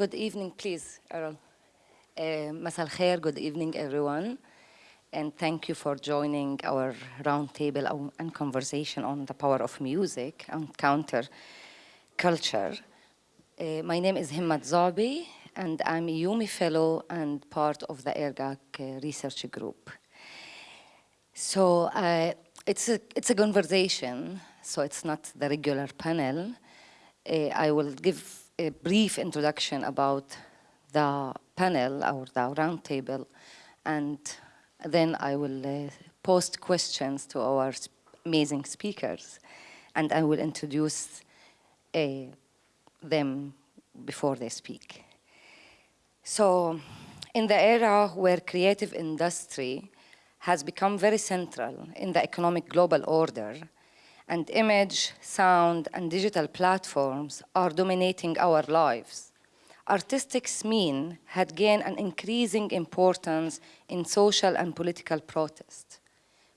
Good evening, please, Errol. Uh, Masal khair, good evening, everyone. And thank you for joining our roundtable and conversation on the power of music and counter culture. Uh, my name is Himmat Zabi, and I'm a EUME Fellow and part of the ERGAC uh, research group. So uh, it's, a, it's a conversation, so it's not the regular panel. I will give a brief introduction about the panel or the roundtable, and then I will uh, post questions to our amazing speakers, and I will introduce uh, them before they speak. So, in the era where creative industry has become very central in the economic global order, and image, sound, and digital platforms are dominating our lives, artistic mean had gained an increasing importance in social and political protest.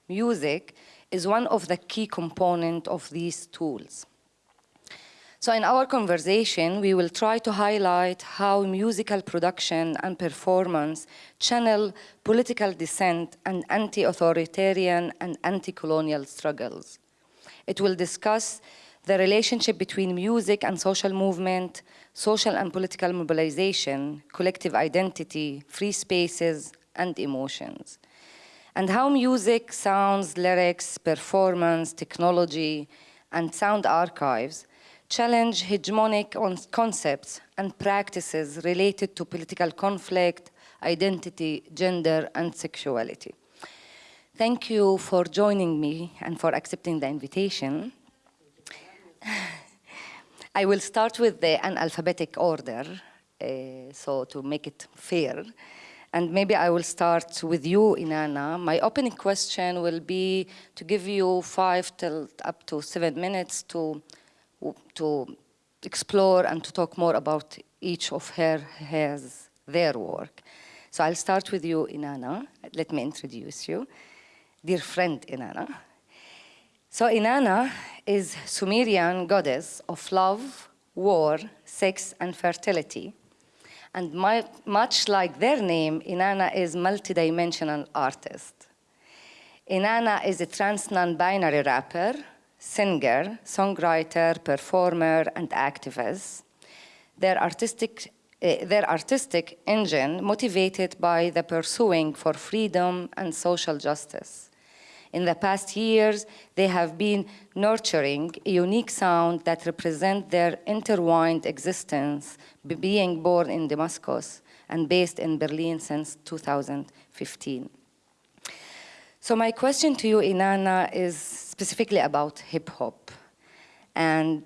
Music is one of the key components of these tools. So in our conversation, we will try to highlight how musical production and performance channel political dissent and anti-authoritarian and anti-colonial struggles. It will discuss the relationship between music and social movement, social and political mobilization, collective identity, free spaces, and emotions. And how music, sounds, lyrics, performance, technology, and sound archives challenge hegemonic concepts and practices related to political conflict, identity, gender, and sexuality. Thank you for joining me and for accepting the invitation. I will start with the, alphabetic order, uh, so to make it fair. And maybe I will start with you, Inanna. My opening question will be to give you five till up to seven minutes to, to explore and to talk more about each of her, hers, their work. So I'll start with you, Inanna. Let me introduce you. Dear friend, Inanna. So Inanna is Sumerian goddess of love, war, sex, and fertility. And my, much like their name, Inanna is multidimensional artist. Inanna is a trans non-binary rapper, singer, songwriter, performer, and activist. Their artistic, uh, their artistic engine motivated by the pursuing for freedom and social justice. In the past years, they have been nurturing a unique sound that represents their intertwined existence, being born in Damascus and based in Berlin since 2015. So my question to you, Inanna, is specifically about hip-hop and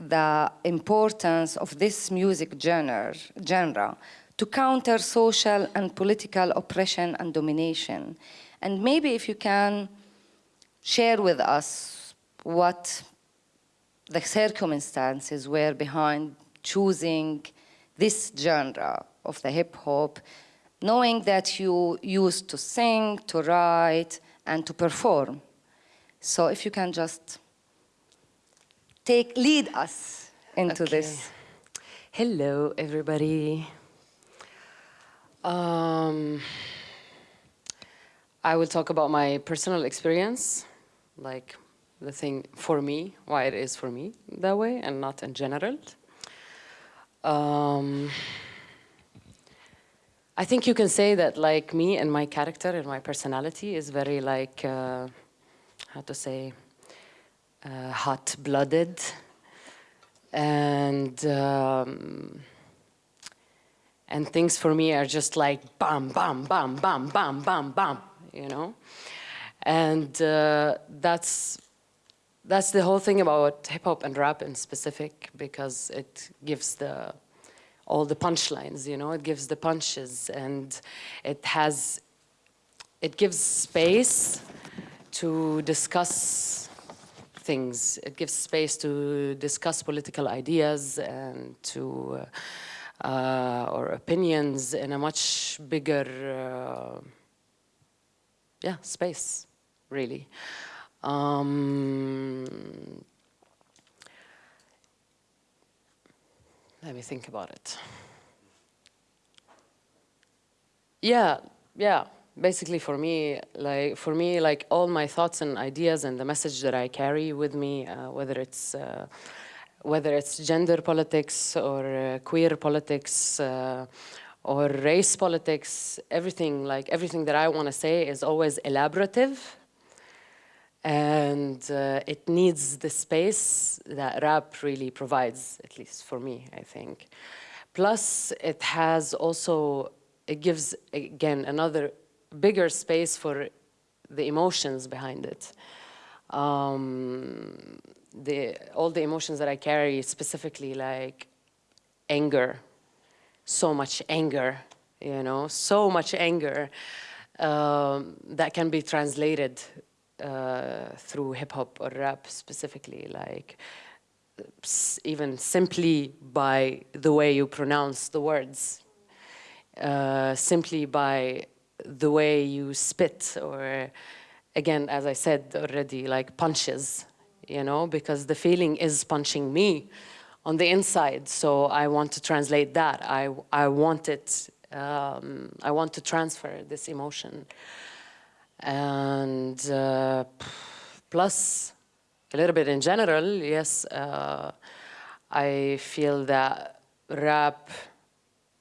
the importance of this music genre, genre to counter social and political oppression and domination. And maybe if you can share with us what the circumstances were behind choosing this genre of the hip hop, knowing that you used to sing, to write, and to perform. So if you can just take, lead us into okay. this. Hello, everybody. Um, I will talk about my personal experience like the thing for me, why it is for me that way and not in general. Um, I think you can say that like me and my character and my personality is very like, uh, how to say, uh, hot-blooded and um, and things for me are just like bam, bam, bam, bam, bam, bam, bam, you know? And uh, that's, that's the whole thing about hip hop and rap in specific because it gives the, all the punchlines, you know, it gives the punches and it has, it gives space to discuss things. It gives space to discuss political ideas and to, uh, uh, or opinions in a much bigger, uh, yeah, space really. Um, let me think about it. yeah, yeah. Basically, for me, like for me, like all my thoughts and ideas and the message that I carry with me, uh, whether it's uh, whether it's gender politics or uh, queer politics uh, or race politics, everything like everything that I want to say is always elaborative, and uh, it needs the space that rap really provides, at least for me, I think. Plus, it has also it gives again another bigger space for the emotions behind it. Um, the, all the emotions that I carry, specifically like anger, so much anger, you know, so much anger um, that can be translated uh, through hip hop or rap specifically, like even simply by the way you pronounce the words, uh, simply by the way you spit or again, as I said already, like punches, you know, because the feeling is punching me on the inside. So I want to translate that. I, I want it, um, I want to transfer this emotion. And uh, plus, a little bit in general, yes, uh, I feel that rap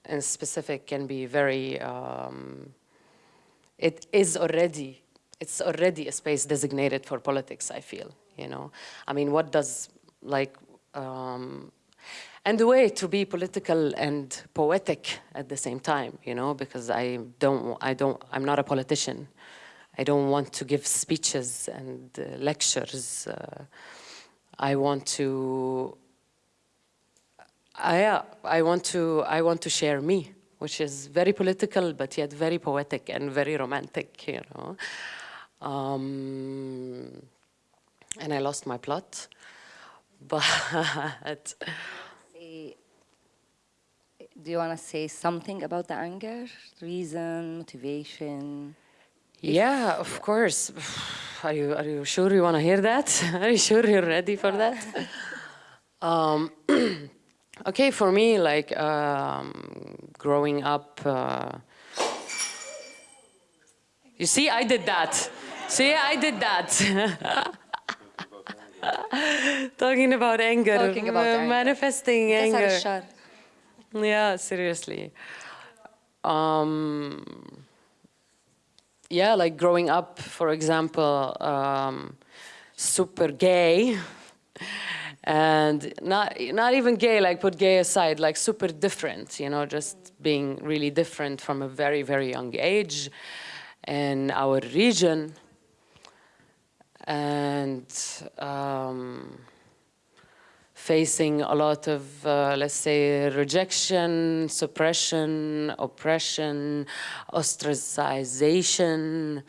in specific can be very, um, it is already, it's already a space designated for politics, I feel, you know. I mean, what does, like, um, and the way to be political and poetic at the same time, you know, because I don't, I don't, I'm not a politician. I don't want to give speeches and uh, lectures. Uh, I want to I, I, want to, I want to share me, which is very political, but yet very poetic and very romantic, you know. Um, and I lost my plot, but... Do you want to say something about the anger? Reason, motivation? Yeah, of course. Are you, are you sure you want to hear that? Are you sure you're ready for that? um, Okay, for me, like um, growing up, uh, you see, I did that. see, I did that. Talking about anger, Talking about anger. manifesting anger. Yeah, seriously. Um, yeah, like growing up, for example, um, super gay. And not not even gay like put gay aside like super different you know just being really different from a very very young age in our region. And um, facing a lot of uh, let's say rejection suppression oppression ostracization.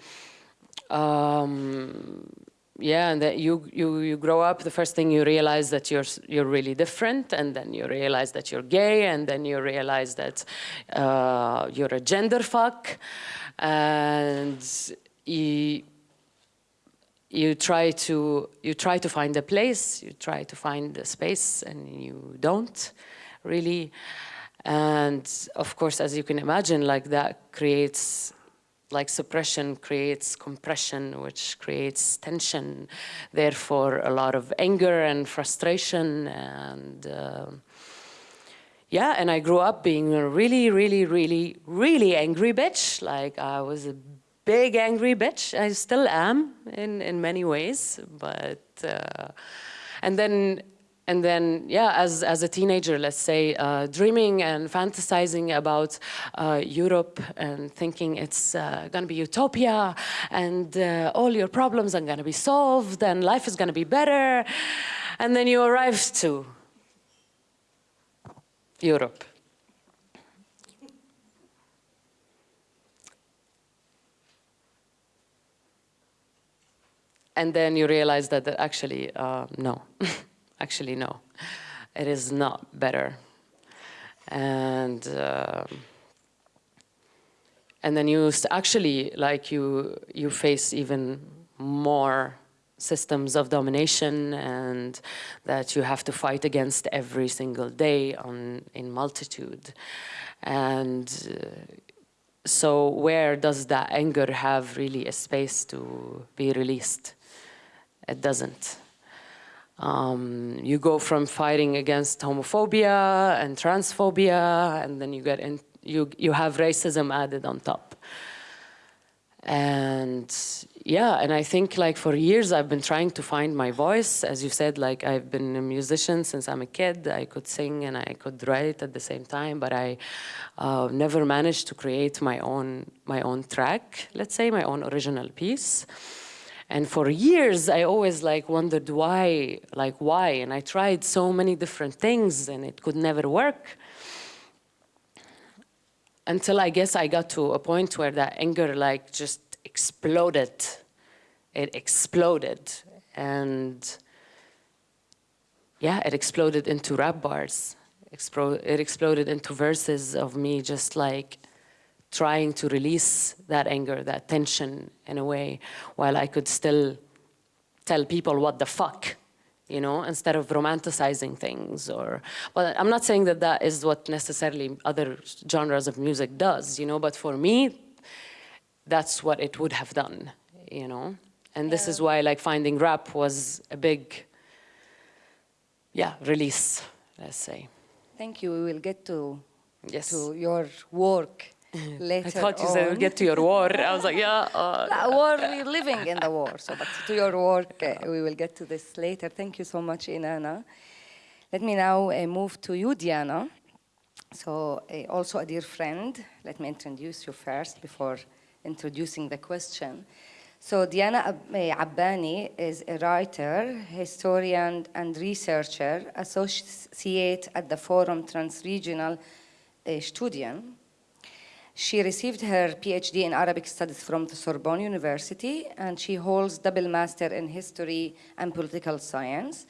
Um, yeah, and that you, you, you grow up, the first thing you realize that you're, you're really different, and then you realize that you're gay, and then you realize that uh, you're a gender fuck, and you, you try to you try to find a place, you try to find a space, and you don't really. And of course, as you can imagine, like that creates like suppression creates compression, which creates tension, therefore a lot of anger and frustration and uh, yeah, and I grew up being a really, really, really, really angry bitch. Like I was a big angry bitch. I still am in, in many ways, but, uh, and then and then, yeah, as, as a teenager, let's say, uh, dreaming and fantasizing about uh, Europe and thinking it's uh, going to be utopia and uh, all your problems are going to be solved and life is going to be better. And then you arrive to Europe. And then you realize that actually, uh, no. Actually, no, it is not better. And uh, and then you actually like you you face even more systems of domination and that you have to fight against every single day on in multitude and uh, so where does that anger have really a space to be released? It doesn't. Um, you go from fighting against homophobia and transphobia, and then you get in, you you have racism added on top. And yeah, and I think like for years I've been trying to find my voice. As you said, like I've been a musician since I'm a kid. I could sing and I could write at the same time, but I uh, never managed to create my own my own track. Let's say my own original piece. And for years, I always like wondered why, like why, and I tried so many different things and it could never work. Until I guess I got to a point where that anger like just exploded. It exploded. And yeah, it exploded into rap bars. it exploded into verses of me just like trying to release that anger, that tension in a way, while I could still tell people what the fuck, you know, instead of romanticizing things or, but I'm not saying that that is what necessarily other genres of music does, you know, but for me, that's what it would have done, you know? And this yeah. is why like finding rap was a big, yeah, release, let's say. Thank you. We will get to, yes. to your work later I thought you on. said we'll get to your war. I was like, yeah. Uh. war, we're living in the war. So, but to your work, uh, we will get to this later. Thank you so much, Inanna. Let me now uh, move to you, Diana. So, uh, also a dear friend. Let me introduce you first before introducing the question. So Diana uh, Abbani is a writer, historian, and researcher, associate at the Forum Transregionale uh, Studien she received her PhD in Arabic Studies from the Sorbonne University, and she holds double master in history and political science.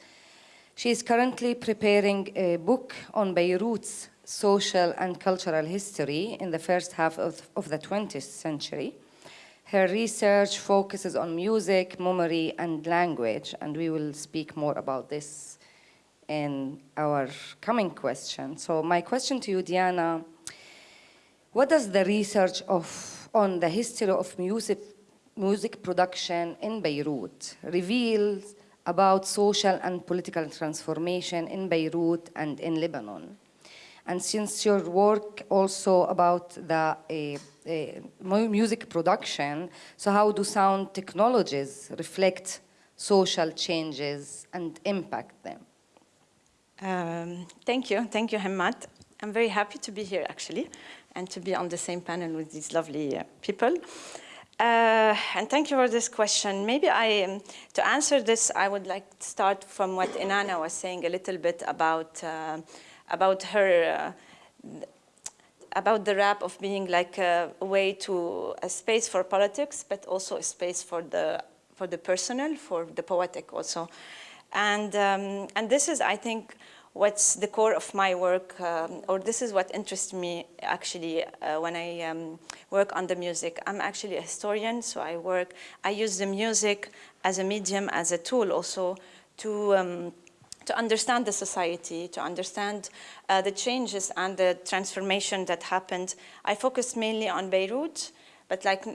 She is currently preparing a book on Beirut's social and cultural history in the first half of, of the 20th century. Her research focuses on music, memory, and language, and we will speak more about this in our coming question. So my question to you, Diana, what does the research of, on the history of music, music production in Beirut reveal about social and political transformation in Beirut and in Lebanon? And since your work also about the uh, uh, music production, so how do sound technologies reflect social changes and impact them? Um, thank you, thank you, Hamad. I'm very happy to be here, actually and to be on the same panel with these lovely uh, people. Uh, and thank you for this question. Maybe I, um, to answer this, I would like to start from what Inanna was saying a little bit about, uh, about her, uh, about the rap of being like a, a, way to, a space for politics, but also a space for the, for the personal, for the poetic also. And, um, and this is, I think, what's the core of my work, um, or this is what interests me actually uh, when I um, work on the music. I'm actually a historian, so I work, I use the music as a medium, as a tool also to um, to understand the society, to understand uh, the changes and the transformation that happened. I focus mainly on Beirut, but like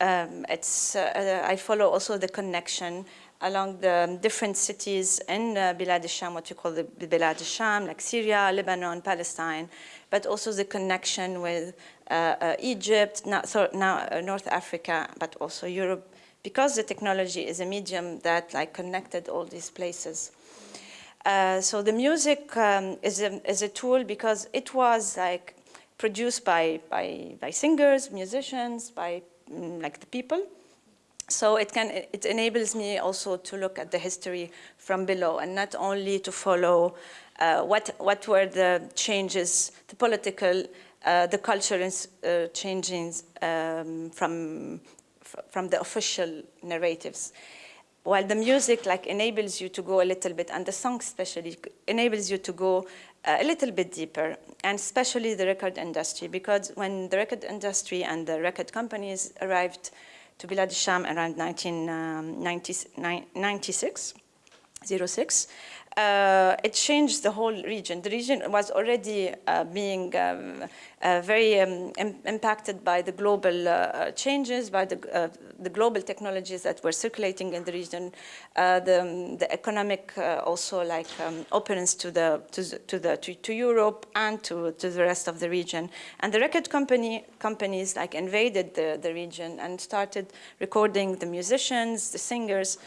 um, it's, uh, I follow also the connection along the different cities in uh, Bilad al-Sham, what you call the Bilad al-Sham, like Syria, Lebanon, Palestine, but also the connection with uh, uh, Egypt, now, so now uh, North Africa, but also Europe, because the technology is a medium that like connected all these places. Uh, so the music um, is, a, is a tool because it was like produced by, by, by singers, musicians, by mm, like the people, so it, can, it enables me also to look at the history from below and not only to follow uh, what, what were the changes, the political, uh, the cultural uh, changes um, from, from the official narratives. While the music like enables you to go a little bit, and the song especially enables you to go uh, a little bit deeper, and especially the record industry, because when the record industry and the record companies arrived to Bilad al-Sham around 1996. Um, 06, uh, it changed the whole region. The region was already uh, being um, uh, very um, Im impacted by the global uh, changes, by the, uh, the global technologies that were circulating in the region, uh, the, um, the economic also like um, openness to the to, the, to the to, to, Europe and to, to the rest of the region. And the record company companies like invaded the, the region and started recording the musicians, the singers,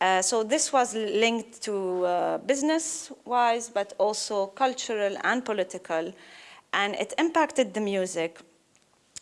uh, so this was linked to uh, business-wise, but also cultural and political, and it impacted the music.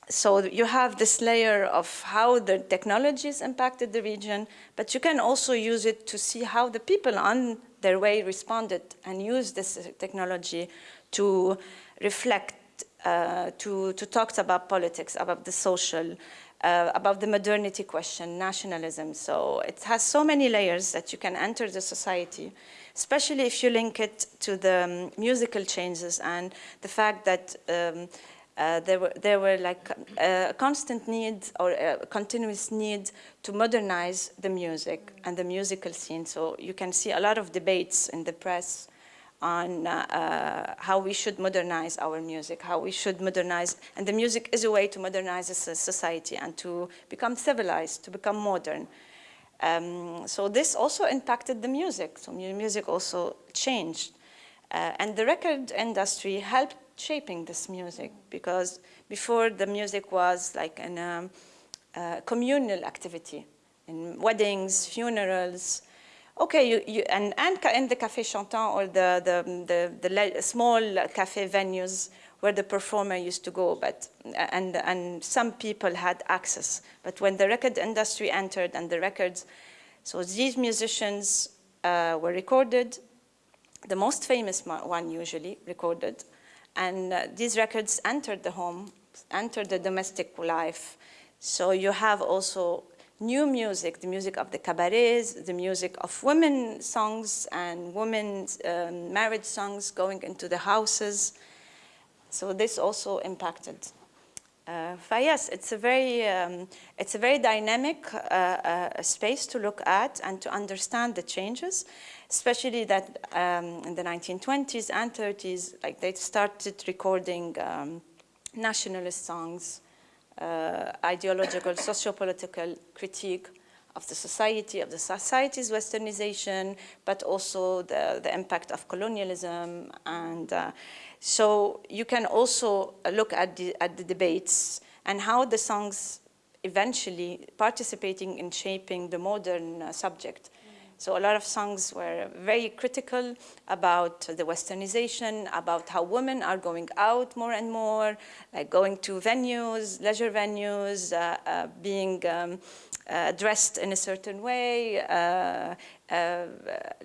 So you have this layer of how the technologies impacted the region, but you can also use it to see how the people on their way responded and used this technology to reflect, uh, to, to talk about politics, about the social, uh, about the modernity question, nationalism. So it has so many layers that you can enter the society, especially if you link it to the um, musical changes and the fact that um, uh, there were there were like uh, a constant need or a continuous need to modernize the music and the musical scene. So you can see a lot of debates in the press on uh, uh, how we should modernize our music, how we should modernize, and the music is a way to modernize society and to become civilized, to become modern. Um, so this also impacted the music, so music also changed. Uh, and the record industry helped shaping this music because before the music was like a um, uh, communal activity in weddings, funerals, Okay, you, you, and, and in the Café Chantant or the, the, the, the small cafe venues where the performer used to go, but, and, and some people had access. But when the record industry entered and the records, so these musicians uh, were recorded, the most famous one usually recorded, and uh, these records entered the home, entered the domestic life. So you have also new music, the music of the cabarets, the music of women songs and women's um, marriage songs going into the houses. So this also impacted. Uh, yes, it's a very, um, it's a very dynamic uh, uh, space to look at and to understand the changes, especially that um, in the 1920s and 30s, like they started recording um, nationalist songs, uh, ideological, socio-political critique of the society, of the society's westernization, but also the, the impact of colonialism. And uh, so you can also look at the, at the debates and how the songs eventually participating in shaping the modern uh, subject. So a lot of songs were very critical about the westernization, about how women are going out more and more, like going to venues, leisure venues, uh, uh, being um, uh, dressed in a certain way, uh, uh,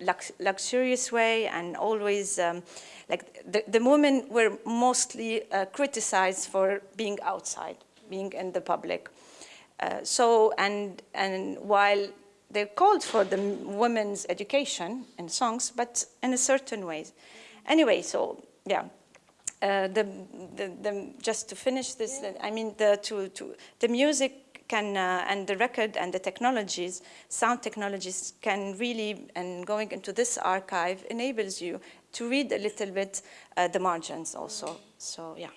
lux luxurious way, and always um, like the, the women were mostly uh, criticized for being outside, being in the public. so, and, and while they called for the women's education in songs, but in a certain way. Anyway, so yeah, uh, the, the, the, just to finish this, yeah. I mean, the, to, to, the music can, uh, and the record and the technologies, sound technologies can really, and going into this archive enables you to read a little bit uh, the margins also. So yeah.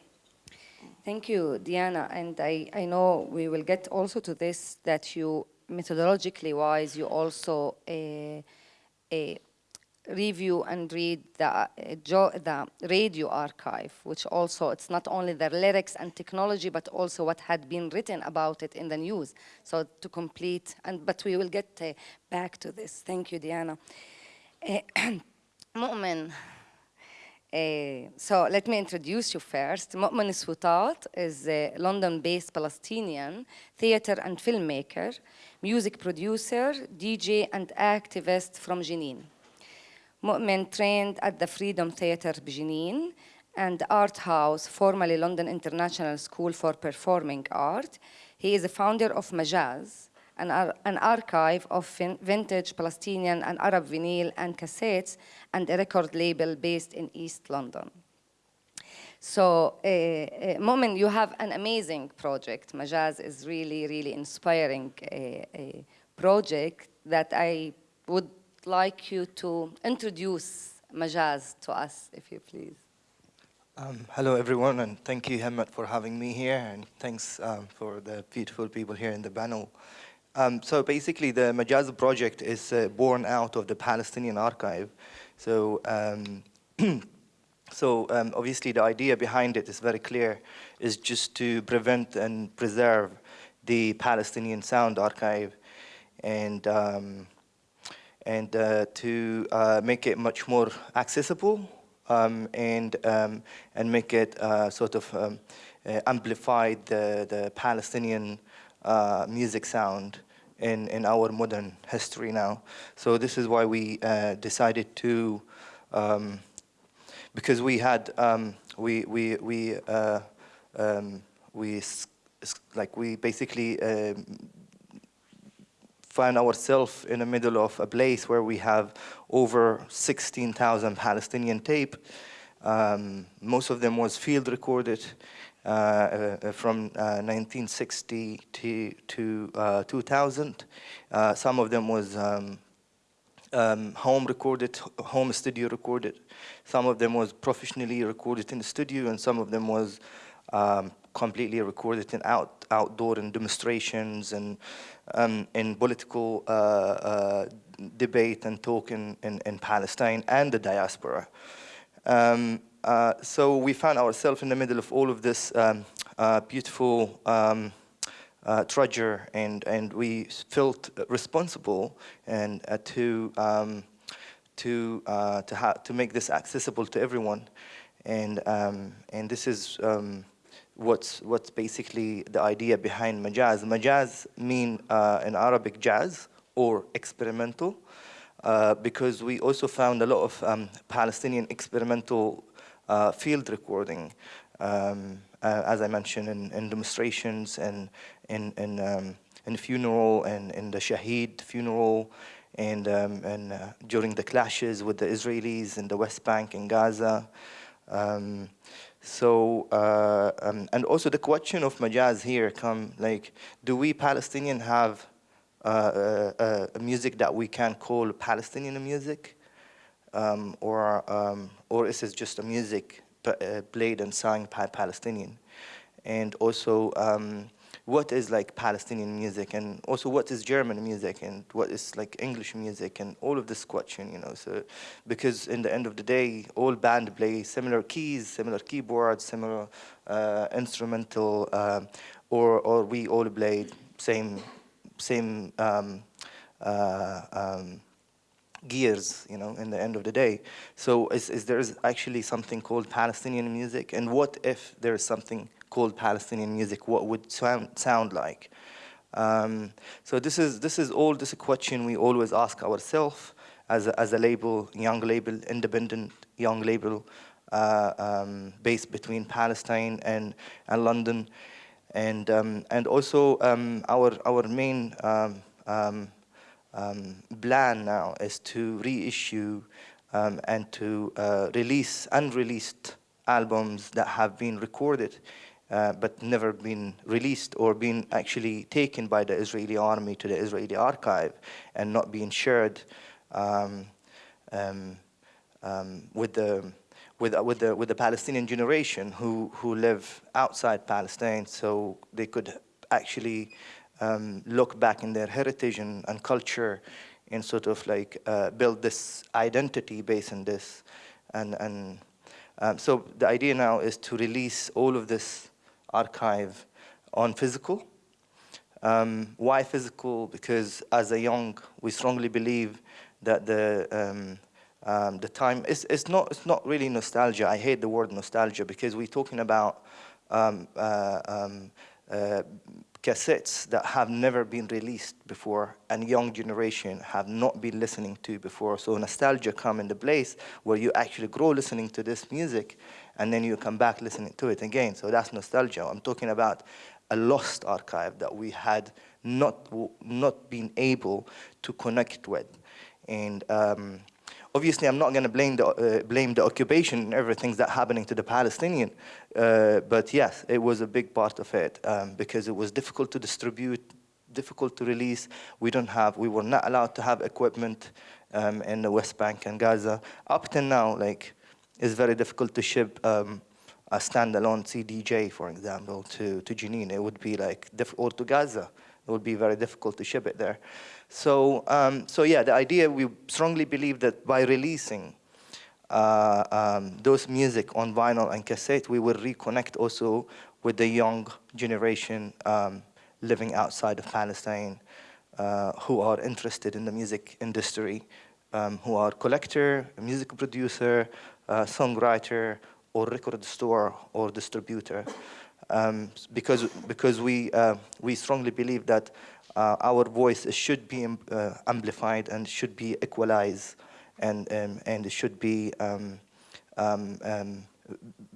Thank you, Diana. And I, I know we will get also to this, that you methodologically wise, you also uh, uh, review and read the, uh, the radio archive, which also, it's not only the lyrics and technology, but also what had been written about it in the news. So to complete, and but we will get back to this. Thank you, Diana. Mu'min, uh, so let me introduce you first. Mu'min Swaitat is a London-based Palestinian theater and filmmaker, music producer, DJ, and activist from Jenin. Mu'min trained at the Freedom Theatre Jenin and Art House, formerly London International School for Performing Art. He is a founder of Majaz, an, ar an archive of vintage Palestinian and Arab vinyl and cassettes and a record label based in East London. So, uh, Mu'min, you have an amazing project. Majaz is really, really inspiring uh, project that I would like you to introduce Majaz to us, if you please. Um, hello, everyone, and thank you, Hemmet, for having me here, and thanks um, for the beautiful people here in the panel. Um, so basically, the Majaz project is uh, born out of the Palestinian archive. So, um, so um, obviously, the idea behind it is very clear: is just to prevent and preserve the Palestinian sound archive, and um, and uh, to uh, make it much more accessible um, and um, and make it uh, sort of um, uh, amplify the the Palestinian uh, music sound in in our modern history now. So this is why we uh, decided to um, because we had um, we we we uh, um, we like we basically find ourselves in the middle of a place where we have over 16,000 Palestinian tape. Um, most of them was field recorded uh, uh, from uh, 1960 to, to uh, 2000. Uh, some of them was um, home recorded, home studio recorded. Some of them was professionally recorded in the studio, and some of them was um, completely recorded in out, outdoor and demonstrations and um, in political uh, uh, debate and talk in, in, in, Palestine and the diaspora. Um, uh, so we found ourselves in the middle of all of this um, uh, beautiful um, uh, and, and we felt responsible and uh, to, um, to, to, to make this accessible to everyone. And, um, and this is um, what's, what's basically the idea behind majaz. Majaz mean uh, in Arabic jazz or experimental uh, because we also found a lot of um, Palestinian experimental uh, field recording, um, uh, as I mentioned, in, in, demonstrations and in, in, um, in funeral and in the Shaheed funeral and, um, and uh, during the clashes with the Israelis in the West Bank and Gaza. Um, so, uh, um, and also the question of majaz here come like, do we Palestinian have uh, uh, music that we can call Palestinian music? Um, or, um, or is it just a music played and sung by Palestinian? And also, um, what is like Palestinian music and also what is German music and what is like English music and all of this question, you know. So because in the end of the day, all band play similar keys, similar keyboards, similar uh, instrumental, uh, or or we all play same same um, uh, um, gears, you know, in the end of the day. So is, is there actually something called Palestinian music? And what if there is something called Palestinian music, what would sound, sound like? Um, so this is, this is all this a question we always ask ourselves as a, as a label, young label, independent young label, uh, um, based between Palestine and, and London. And, um, and also um, our, our main um, um, plan now is to reissue and to uh, release unreleased albums that have been recorded uh, but never been released or been actually taken by the Israeli army to the Israeli archive and not being shared um, um, um, with the with, with the with the Palestinian generation who who live outside Palestine, so they could actually um, look back in their heritage and, and culture and sort of like uh, build this identity based on this, and and um, so the idea now is to release all of this archive on physical. Um, why physical? Because as a young, we strongly believe that the um, um, the time is it's not it's not really nostalgia. I hate the word nostalgia because we're talking about um, uh, um, uh, cassettes that have never been released before and young generation have not been listening to before. So nostalgia come into place where you actually grow listening to this music and then you come back listening to it again. So that's nostalgia. I'm talking about a lost archive that we had not, not been able to connect with. And um, obviously I'm not going to blame the, uh, blame the occupation and everything that's happening to the Palestinian, uh, but yes, it was a big part of it um, because it was difficult to distribute, difficult to release. We don't have, we were not allowed to have equipment um, in the West Bank and Gaza. Up till now, like, it's very difficult to ship um, a standalone CDJ, for example, to, to Jenin. It would be like, or to Gaza. It would be very difficult to ship it there. So, um, so yeah, the idea, we strongly believe that by releasing uh, um, those music on vinyl and cassette, we will reconnect also with the young generation um, living outside of Palestine uh, who are interested in the music industry, um, who are collector, music producer, uh, songwriter, or record store or distributor. Um, because because we, uh, we strongly believe that uh, our voice should be uh, amplified and should be equalized and, um, and should be um, um, um,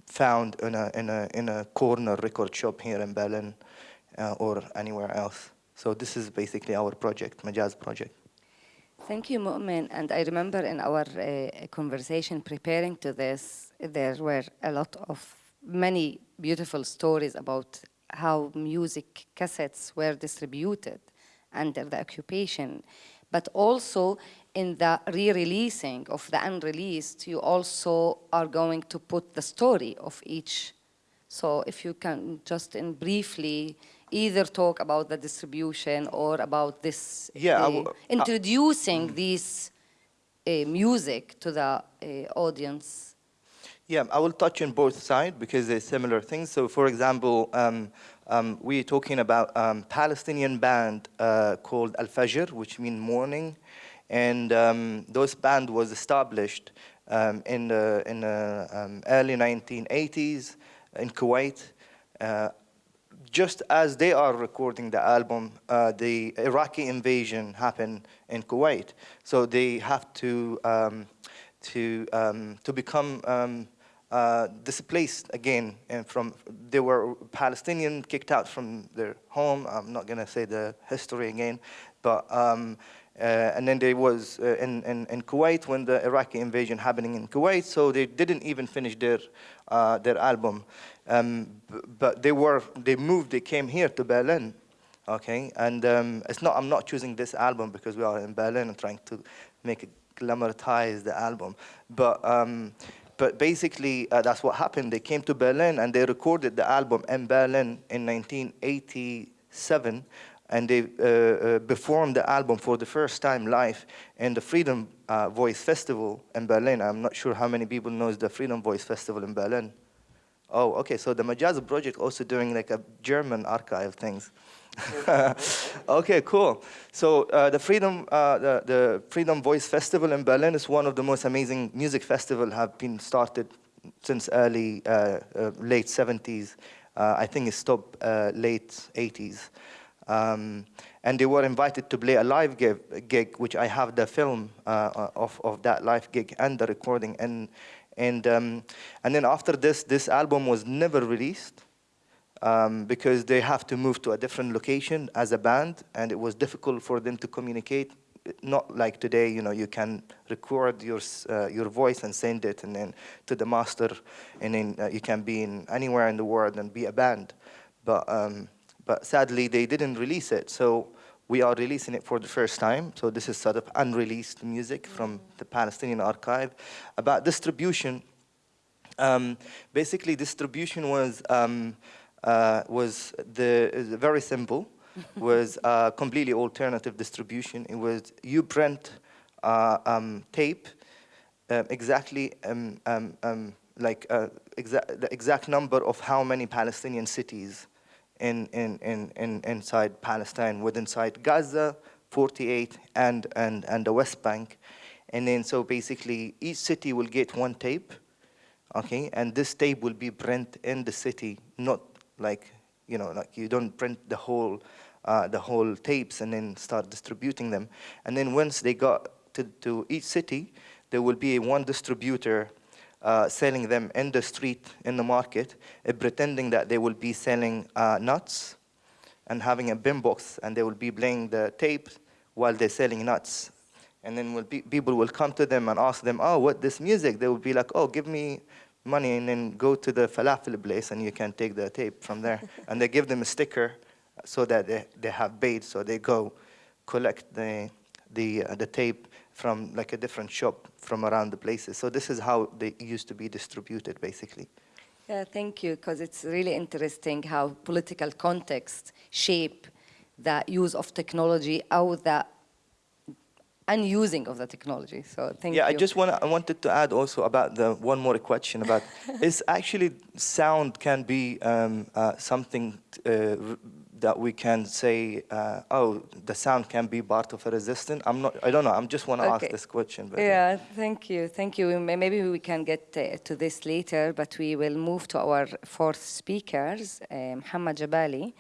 found in a, in, a, in a corner record shop here in Berlin uh, or anywhere else. So this is basically our project, Majaz project. Thank you, Mu'min. And I remember in our uh, conversation preparing to this, there were a lot of many beautiful stories about how music cassettes were distributed under the occupation, but also in the re-releasing of the unreleased, you also are going to put the story of each. So if you can just in briefly either talk about the distribution or about this yeah, uh, introducing this uh, music to the uh, audience. Yeah, I will touch on both sides because they're similar things. So for example, um, um, we're talking about um, Palestinian band uh, called Al-Fajr, which means morning. And um, those band was established um, in the, in the um, early 1980s in Kuwait. Uh, just as they are recording the album, uh, the Iraqi invasion happened in Kuwait. So they have to, um, to, to become uh, displaced again and from they were Palestinian kicked out from their home. I'm not gonna say the history again but um, uh, and then there was uh, in, in, in Kuwait when the Iraqi invasion happening in Kuwait so they didn't even finish their uh, their album. Um, but they were they moved they came here to Berlin okay? And um, it's not I'm not choosing this album because we are in Berlin and trying to make glamorize the album but um, but basically, uh, that's what happened. They came to Berlin and they recorded the album in Berlin in 1987 and they uh, uh, performed the album for the first time live in the Freedom uh, Voice Festival in Berlin. I'm not sure how many people knows the Freedom Voice Festival in Berlin. Oh, okay, so the Majaz project also doing like a German archive things. okay, cool. So uh, the Freedom, uh, the, the, Freedom Voice Festival in Berlin is one of the most amazing music festivals have been started since early, uh, uh late 70s. Uh, I think it stopped uh, late 80s. Um, and they were invited to play a live gig, gig which I have the film of, of that live gig and the recording. And, and, um, and then after this, this album was never released um, because they have to move to a different location as a band, and it was difficult for them to communicate. Not like today, you know, you can record your uh, your voice and send it, and then to the master, and then uh, you can be in anywhere in the world and be a band. But um, but sadly, they didn't release it, so we are releasing it for the first time. So this is sort of unreleased music from the Palestinian archive. About distribution, um, basically distribution was um, uh, was the very simple, was uh, completely alternative distribution. It was you print uh, um, tape um, exactly um, um, um like uh, exa the exact number of how many Palestinian cities in, in, in, in inside Palestine, within inside Gaza, 48, and, and, and the West Bank. And then so basically each city will get one tape, okay, and this tape will be printed in the city, not like, you know, like you don't print the whole, uh, the whole tapes and then start distributing them. And then once they got to, to each city, there will be one distributor uh, selling them in the street, in the market, uh, pretending that they will be selling uh, nuts and having a bin box, and they will be playing the tape while they're selling nuts. And then will be, people will come to them and ask them, oh, what this music? They will be like, oh, give me money and then go to the falafel place and you can take the tape from there. and they give them a sticker so that they, they have bait, so they go collect the, the, uh, the tape from like a different shop from around the places. So this is how they used to be distributed, basically. Yeah, thank you, because it's really interesting how political context shape the use of technology or the unusing of the technology. So thank yeah, you. I just want I wanted to add also about the one more question about is actually sound can be um, uh, something uh, that we can say uh, oh the sound can be part of a resistance. I'm not I don't know. I'm just want to Okay. ask this question. But, uh, Yeah, thank you, thank you. May- Maybe we can get uh, to this later, but we will move to our fourth speakers, uh, Muhammad Jabali.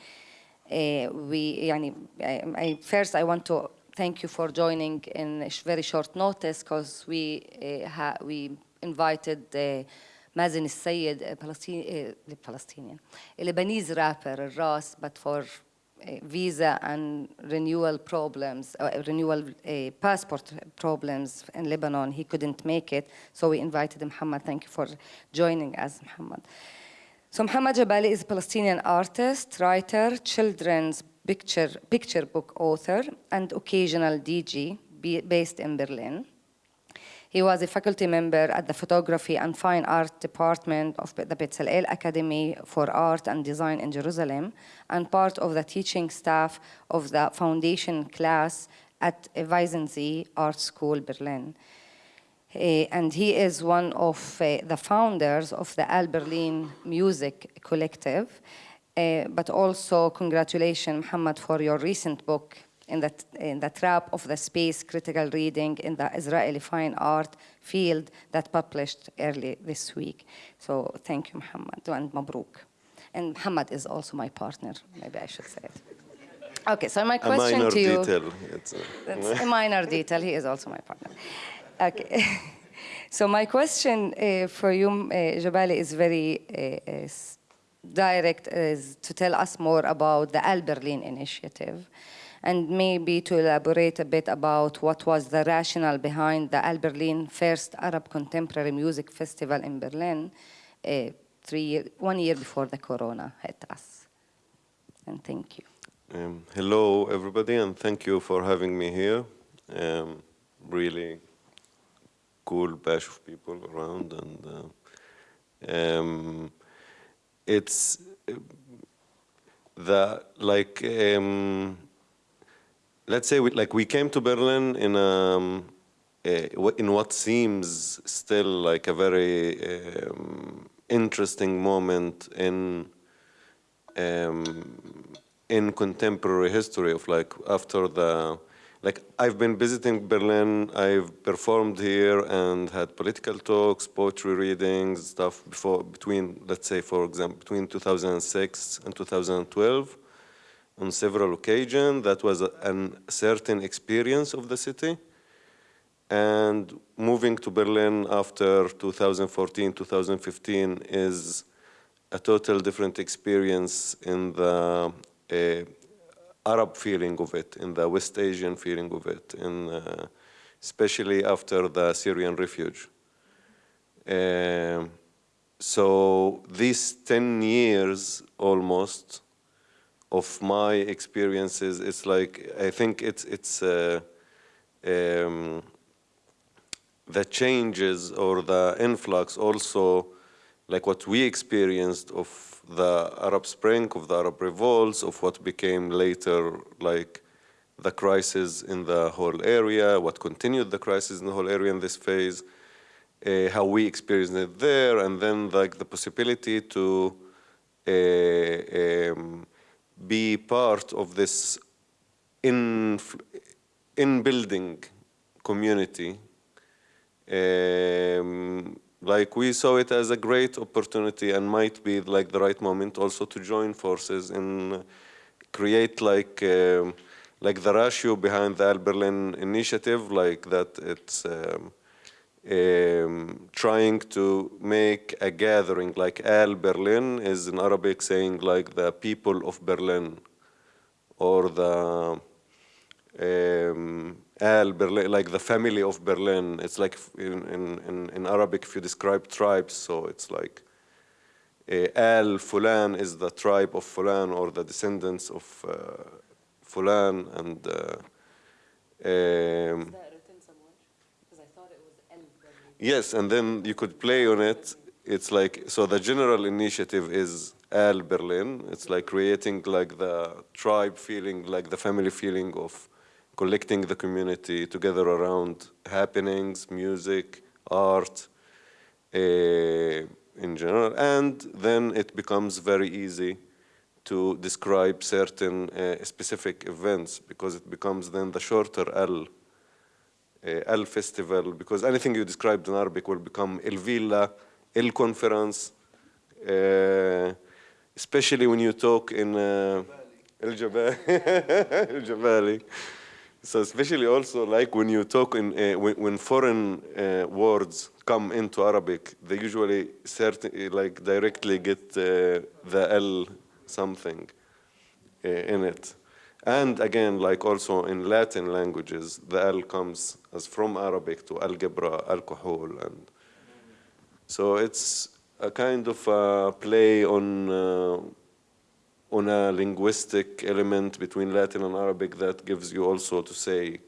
Uh, we, يعني, I, I, first I want to thank you for joining in very short notice because we ha, we invited Mazen Al-Sayed, a Palestinian, uh, Palestinian, a Lebanese rapper, Ras, but for uh, visa and renewal problems, uh, renewal uh, passport problems in Lebanon. He couldn't make it, so we invited Muhammad. Thank you for joining us, Muhammad. So Muhammad Jabali is a Palestinian artist, writer, children's picture, picture book author, and occasional be- based in Berlin. He was a faculty member at the Photography and Fine Art Department of the Bezalel Academy for Art and Design in Jerusalem and part of the teaching staff of the foundation class at Weissensee Art School, Berlin. Eh, and he is one of uh, the founders of the Al Berlin Music Collective. Uh, but also, congratulations, Muhammad, for your recent book in the, in the trap of the space critical reading in the Israeli fine art field that published early this week. So thank you, Muhammad, and Mabruk. And Muhammad is also my partner, maybe I should say it. Okay, so my question to you. detail. It's, uh, That's a minor detail. He is also my partner. Okay. so my question uh, for you, uh, Jabali, is very uh, direct, is to tell us more about the Al Berlin initiative, and maybe to elaborate a bit about what was the rationale behind the Al Berlin first Arab Contemporary Music Festival in Berlin, uh, three year, one year before the Corona hit us. And thank you. Um, hello, everybody, and thank you for having me here. Um, really cool batch of people around, and uh, um, it's the like um, let's say we, like we came to Berlin in um, wh- in what seems still like a very um, interesting moment in um, in contemporary history of like after the like I've been visiting Berlin, I've performed here and had political talks, poetry readings, stuff before between let's say for example between 2006 and 2012 on several occasions. That was a certain experience of the city. And moving to Berlin after 2014, 2015 is a total different experience in the uh, Arab feeling of it, in the West Asian feeling of it, in, uh, especially after the Syrian refuge. Um, so these 10 years almost of my experiences, it's like, I think it's, it's uh, um, the changes or the influx also like what we experienced of the Arab Spring, of the Arab revolts, of what became later like the crisis in the whole area, what continued the crisis in the whole area in this phase, uh, how we experienced it there, and then like the possibility to uh, um, be part of this in, in building community um, like we saw it as a great opportunity and might be like the right moment also to join forces and create like um, like the ratio behind the Al Berlin initiative, like that it's um, um, trying to make a gathering, like Al Berlin is in Arabic saying like the people of Berlin, or the um, Al Berlin, like the family of Berlin. It's like in, in, in, Arabic, if you describe tribes, so it's like uh, Al Fulan is the tribe of Fulan or the descendants of uh, Fulan and uh, um, Yes, and then you could play on it. It's like, so the general initiative is Al Berlin. It's like creating like the tribe feeling, like the family feeling of collecting the community together around happenings, music, art, uh, in general. And then it becomes very easy to describe certain uh, specific events because it becomes then the shorter L uh, Al Festival, because anything you described in Arabic will become El Villa, El Conference, uh, especially when you talk in El Jabali. El Jabali. So especially also like when you talk in, uh, when, when foreign uh, words come into Arabic, they usually certain, like directly get uh, the L something in it. And again, like also in Latin languages, the L comes as from Arabic to algebra, alcohol, and so it's a kind of a play on on a linguistic element between Latin and Arabic that gives you also to say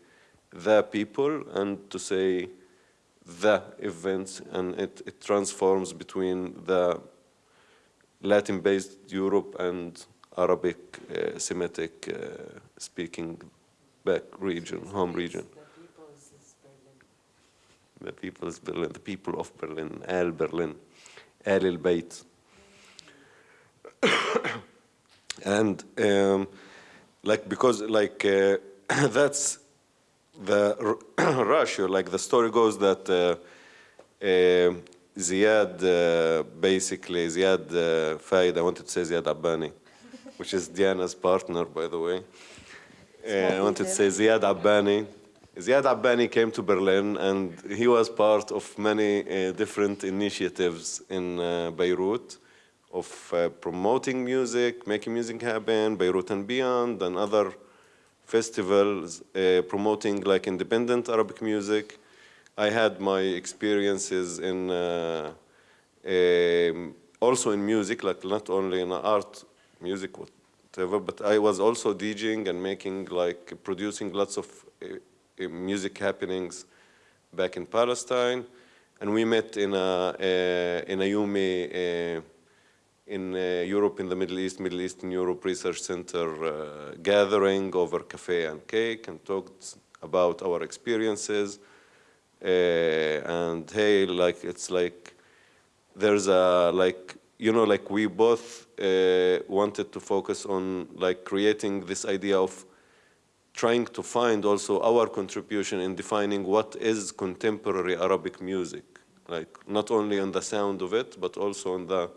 the people and to say the events, and it, it transforms between the Latin-based Europe and Arabic uh, Semitic uh, speaking back region, home region. The people's Berlin, the people of Berlin, Al Berlin, Al el Bayt. and um, like because like uh, that's the ratio, like the story goes that uh, uh, Ziad, uh, basically, Ziad uh, Faid, I wanted to say Ziad Abbani, which is Diana's partner, by the way. Uh, I wanted to say Ziad Abbani. Ziad Abbani came to Berlin and he was part of many uh, different initiatives in uh, Beirut of uh, promoting music, making music happen, Beirut and beyond, and other festivals uh, promoting like independent Arabic music. I had my experiences in uh, um, also in music, like not only in art, music, whatever, but I was also DJing and making like producing lots of uh, uh, music happenings back in Palestine, and we met in a uh, in a EUME in uh, Europe, in the Middle East, Middle East Eastern Europe Research Center uh, gathering over cafe and cake and talked about our experiences. Uh, and hey, like it's like there's a like you know like we both uh, wanted to focus on like creating this idea of trying to find also our contribution in defining what is contemporary Arabic music like not only on the sound of it but also on the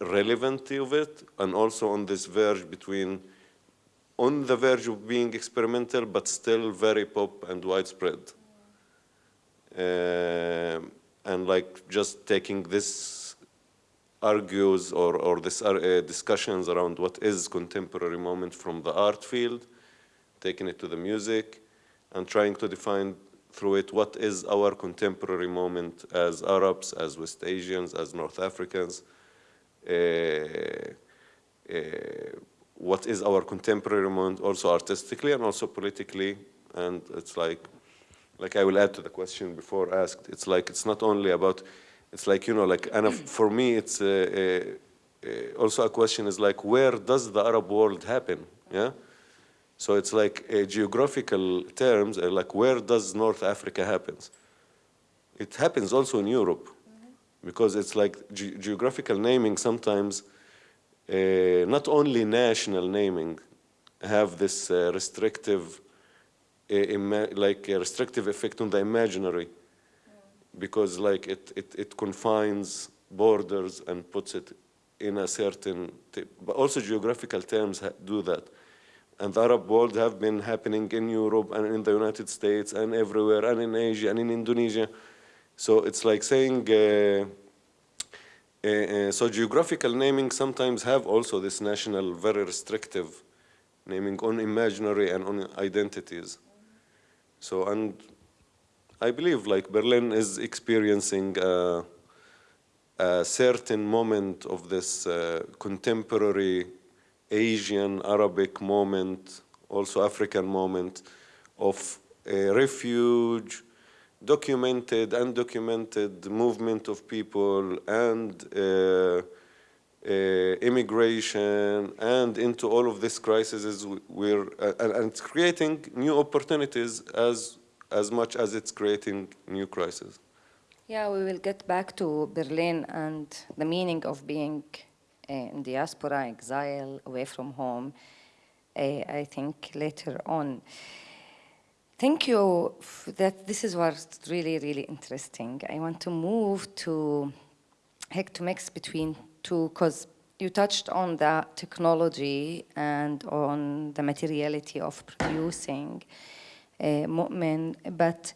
relevancy of it and also on this verge between on the verge of being experimental but still very pop and widespread. Uh, and like just taking this argues or, or this uh, discussions around what is contemporary moment from the art field taking it to the music and trying to define through it what is our contemporary moment as Arabs, as West Asians, as North Africans, what is our contemporary moment also artistically and also politically. And it's like like I will add to the question before asked it's like it's not only about it's like you know like and for me it's uh, uh, also a question is like where does the Arab world happen? Yeah? So it's like uh, geographical terms uh, like where does North Africa happens? It happens also in Europe because it's like ge geographical naming sometimes uh, not only national naming have this uh, restrictive uh, like a restrictive effect on the imaginary. Because like it, it, it confines borders and puts it in a certain but also geographical terms do that. And the Arab world have been happening in Europe and in the United States and everywhere and in Asia and in Indonesia so it's like saying, uh, uh, uh, so geographical naming sometimes have also this national, very restrictive naming on imaginary and on identities. So, and I believe like Berlin is experiencing a, a certain moment of this uh, contemporary Asian, Arabic moment, also African moment of a refuge, documented, undocumented movement of people and uh, uh, immigration and into all of these crises we're uh, and, and it's creating new opportunities as as much as it's creating new crises. Yeah, we will get back to Berlin and the meaning of being uh, in diaspora, exile, away from home, uh, I think later on. Thank you. that this is what's really, really interesting. I want to move to heck to mix between two, because you touched on the technology and on the materiality of producing uh, Mu'min, but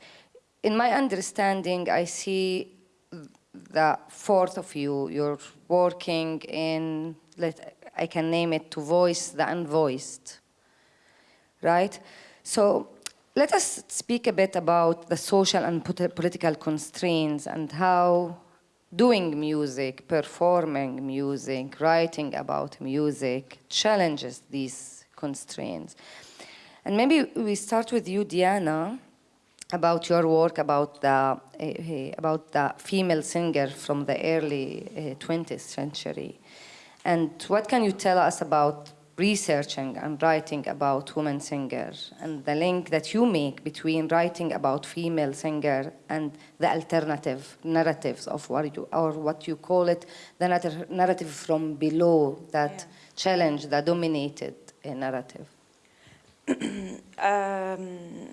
in my understanding, I see the fourth of you, you're working in, let, I can name it, to voice the unvoiced, right? So let us speak a bit about the social and political constraints and how doing music, performing music, writing about music challenges these constraints. And maybe we start with you, Diana, about your work about the, uh, about the female singer from the early uh, eh, 20th century. And what can you tell us about researching and writing about women singers and the link that you make between writing about female singer and the alternative narratives of what you or what you call it the narrative from below that yeah. challenge the dominated uh, narrative um,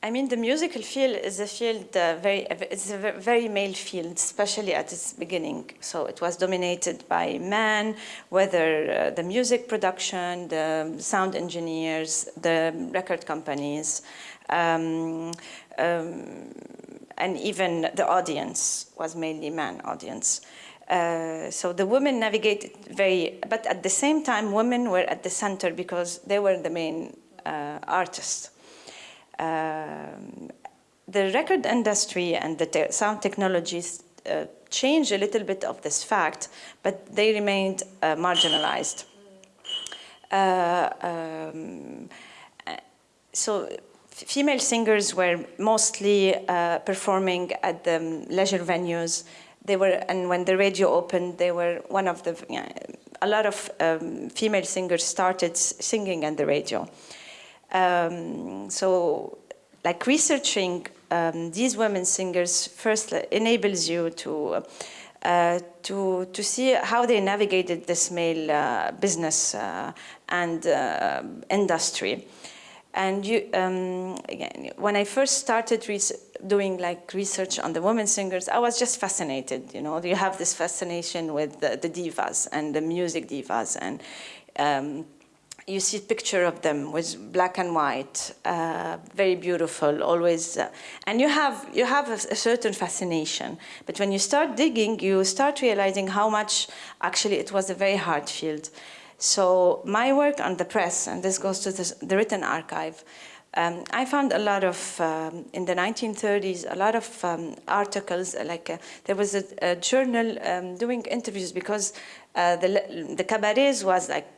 I mean, the musical field is a field uh, very, it's a very male field, especially at its beginning. So it was dominated by men, whether uh, the music production, the sound engineers, the record companies, um, um, and even the audience was mainly man audience. Uh, so the women navigated very, but at the same time, women were at the center because they were the main uh, artists. Um, the record industry and the te sound technologies uh, changed a little bit of this fact, but they remained uh, marginalized. Uh, um, so female singers were mostly uh, performing at the leisure venues. They were, and when the radio opened, they were one of the, a lot of um, female singers started singing on the radio. Um, so like researching um, these women singers first enables you to uh, to to see how they navigated this male uh, business uh, and uh, industry. And you, um, again, when I first started doing like research on the women singers, I was just fascinated. You know, you have this fascination with the, the divas and the music divas, and um, you see a picture of them with black and white, uh, very beautiful, always, uh, and you have you have a, a, certain fascination. But when you start digging, you start realizing how much actually it was a very hard field. So my work on the press, and this goes to the, the written archive, um, I found a lot of, um, in the 1930s, a lot of um, articles, like uh, there was a, a journal um, doing interviews because uh, the, the cabarets was like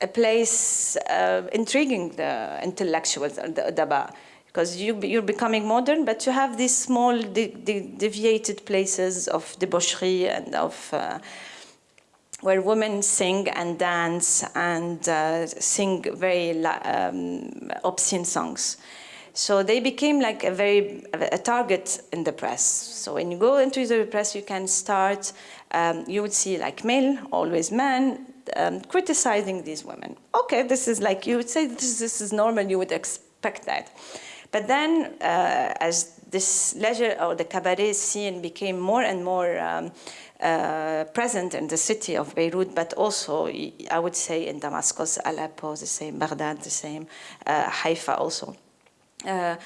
a place uh, intriguing the intellectuals, the adaba, because you, you're becoming modern, but you have these small de de deviated places of debauchery and of uh, where women sing and dance and uh, sing very um, obscene songs. So they became like a very a target in the press. So when you go into the press, you can start. Um, you would see like male, always men, um, criticizing these women. Okay, this is like you would say this, this is normal. You would expect that. But then, uh, as this leisure or the cabaret scene became more and more um, uh, present in the city of Beirut, but also, I would say, in Damascus, Aleppo, the same, Baghdad, the same, uh, Haifa also. Uh,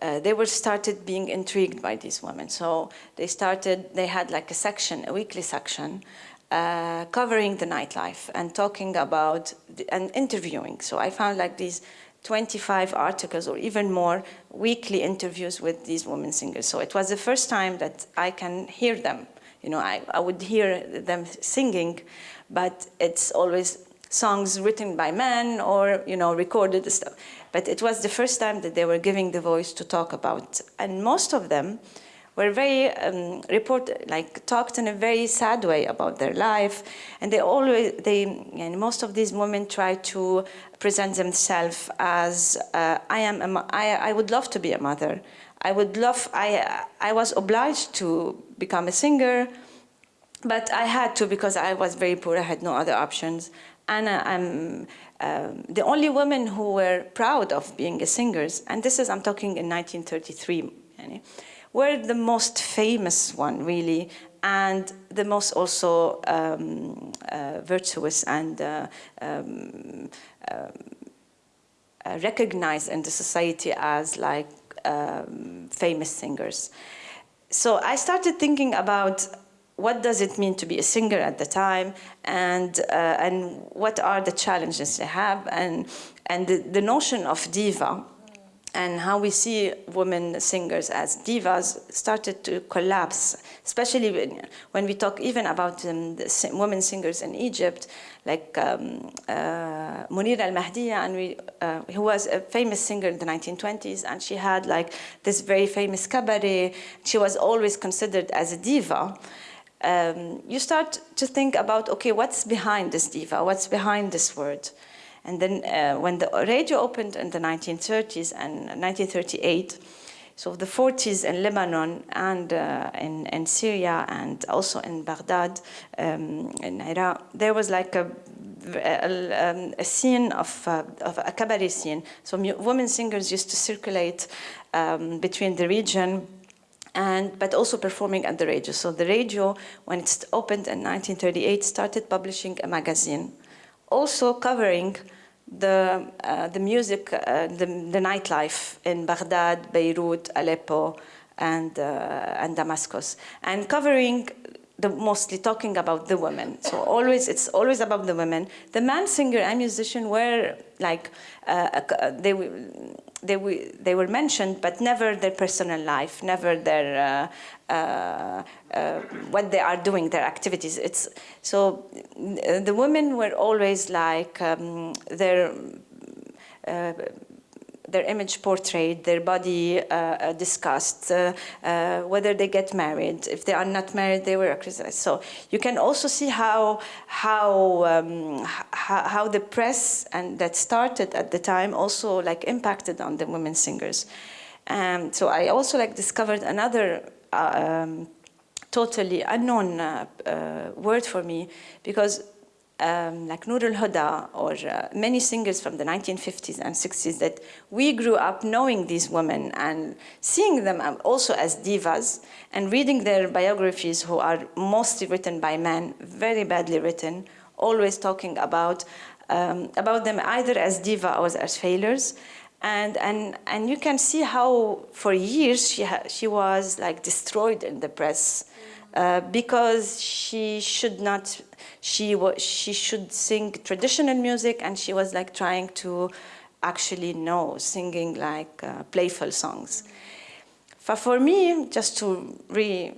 uh, they were started being intrigued by these women. So they started, they had like a section, a weekly section, uh, covering the nightlife and talking about, the, and interviewing. So I found like these 25 articles or even more weekly interviews with these women singers. So it was the first time that I can hear them you know, I, I would hear them singing, but it's always songs written by men or you know recorded stuff. But it was the first time that they were giving the voice to talk about, and most of them were very um, report like talked in a very sad way about their life, and they always they and most of these women try to present themselves as uh, I am a, I, I would love to be a mother. I would love I I was obliged to become a singer, but I had to because I was very poor. I had no other options, and uh, I'm. Um, the only women who were proud of being a singers, and this is I'm talking in 1933, were the most famous one, really, and the most also um, uh, virtuous and uh, um, uh, recognized in the society as like um, famous singers. So I started thinking about what does it mean to be a singer at the time and uh, and what are the challenges they have and and the, the notion of diva and how we see women singers as divas started to collapse, especially when, when we talk even about um, women singers in Egypt, like um, uh, Munira al-Mahdiya, uh, who was a famous singer in the 1920s, and she had like this very famous cabaret. She was always considered as a diva. Um, you start to think about, okay, what's behind this diva? What's behind this word? And then uh, when the radio opened in the 1930s and 1938, so the 40s in Lebanon and uh, in, in, Syria and also in Baghdad, um, in Iraq, there was like a, a, um, a scene of, uh, of, a cabaret scene. So women singers used to circulate um, between the region and, but also performing at the radio. So the radio, when it opened in 1938, started publishing a magazine, also covering the, uh, the music, uh, the, the nightlife in Baghdad, Beirut, Aleppo, and, uh, and Damascus, and covering the, mostly talking about the women. So always, it's always about the women. The man singer and musician were like, uh, uh, they, they, they were mentioned, but never their personal life, never their, uh, uh, uh, what they are doing, their activities. It's, so the women were always like, um, their their image portrayed, their body uh, uh, discussed, uh, uh, whether they get married. If they are not married, they were criticized. So you can also see how how um, how, the press and that started at the time also like impacted on the women singers. Um, so I also like discovered another. Uh, um, totally unknown uh, word for me because um, like Noor al-Huda or uh, many singers from the 1950s and 60s that we grew up knowing these women and seeing them um, also as divas and reading their biographies who are mostly written by men, very badly written, always talking about, um, about them either as diva or as failures. And, and, and you can see how for years she, she was like destroyed in the press uh, because she should not she she should sing traditional music and she was like trying to actually know singing like uh, playful songs. But for me just to re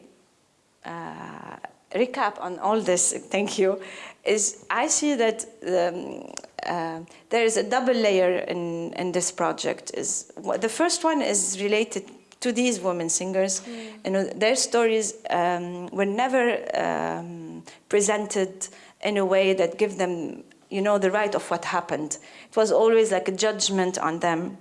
uh, recap on all this thank you is i see that um, uh, there is a double layer in in this project is the first one is related to these women singers. Mm. You know, their stories um, were never um, presented in a way that give them, you know, the right of what happened. It was always like a judgment on them.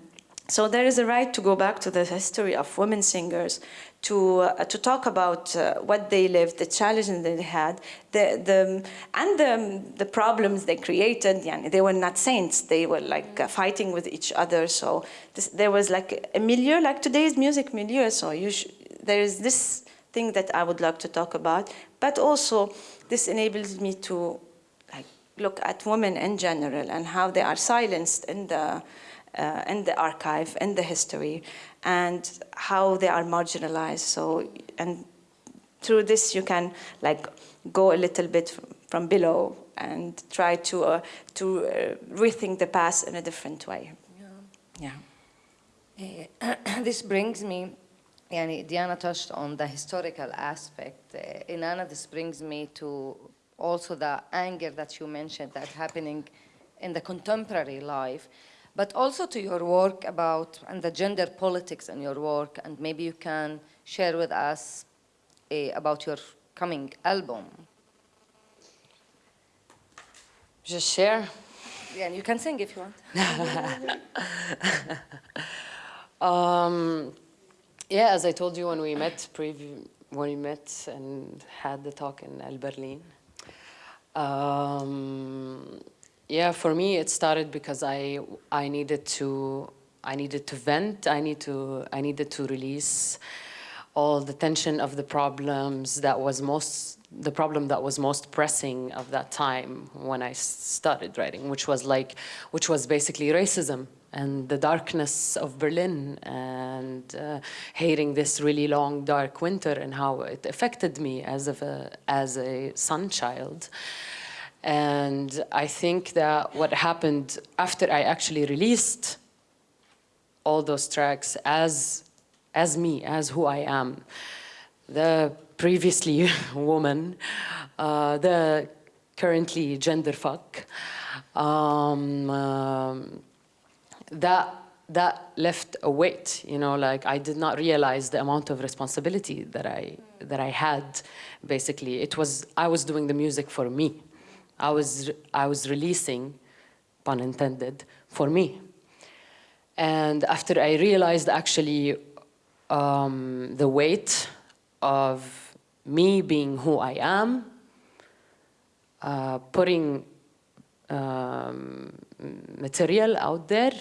So there is a right to go back to the history of women singers, to uh, to talk about uh, what they lived, the challenges they had, the the and the the problems they created. Yeah, they were not saints; they were like uh, fighting with each other. So this, there was like a milieu, like today's music milieu. So there is this thing that I would like to talk about, but also this enables me to like look at women in general and how they are silenced in the uh, in the archive, in the history, and how they are marginalized. So, and through this you can like go a little bit from below and try to uh, to uh, rethink the past in a different way. Yeah. yeah. this brings me, yani Diana touched on the historical aspect. Uh, Inanna, this brings me to also the anger that you mentioned that happening in the contemporary life, but also to your work about, and the gender politics in your work, and maybe you can share with us uh, about your coming album. Just share. Yeah, and you can sing if you want. Um, yeah, as I told you when we met, when we met and had the talk in El Berlin. Um, yeah, for me it started because I I needed to I needed to vent. I need to I needed to release all the tension of the problems that was most the problem that was most pressing of that time when I started writing, which was like, which was basically racism and the darkness of Berlin and uh, hating this really long dark winter and how it affected me as of a as a son child. And I think that what happened after I actually released all those tracks as as me, as who I am, the previously woman, uh, the currently gender fuck, um, um, that that left a weight, you know, like I did not realize the amount of responsibility that I that I had. Basically, it was I was doing the music for me. I was I was releasing, pun intended, for me. And after I realized actually um, the weight of me being who I am, uh, putting um, material out there,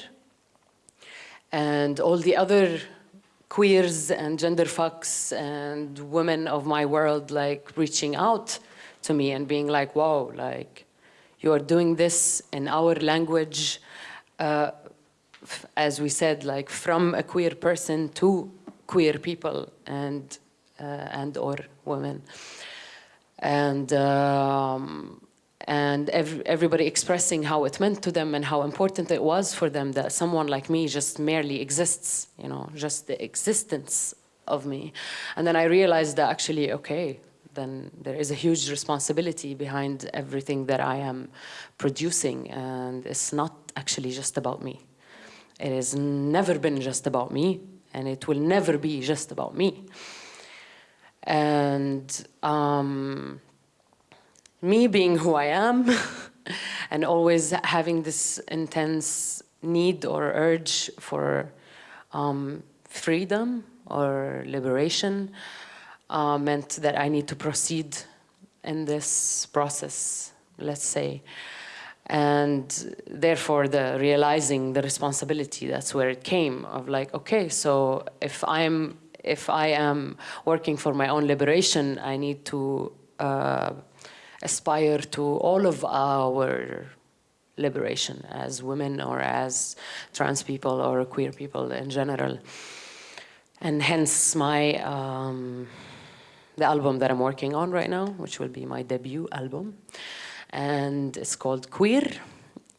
and all the other queers and gender fucks and women of my world like reaching out to me and being like, wow, like you are doing this in our language, uh, as we said, like from a queer person to queer people and uh, and or women, and um, and ev everybody expressing how it meant to them and how important it was for them that someone like me just merely exists, you know, just the existence of me, and then I realized that actually, okay, then there is a huge responsibility behind everything that I am producing, and it's not actually just about me. It has never been just about me, and it will never be just about me. And um, me being who I am, and always having this intense need or urge for um, freedom or liberation, uh, meant that I need to proceed in this process, let's say. And therefore, the realizing the responsibility, that's where it came of like, okay, so if I'm, if I am working for my own liberation, I need to uh, aspire to all of our liberation as women or as trans people or queer people in general. And hence my, um, the album that I'm working on right now, which will be my debut album. And it's called Queer.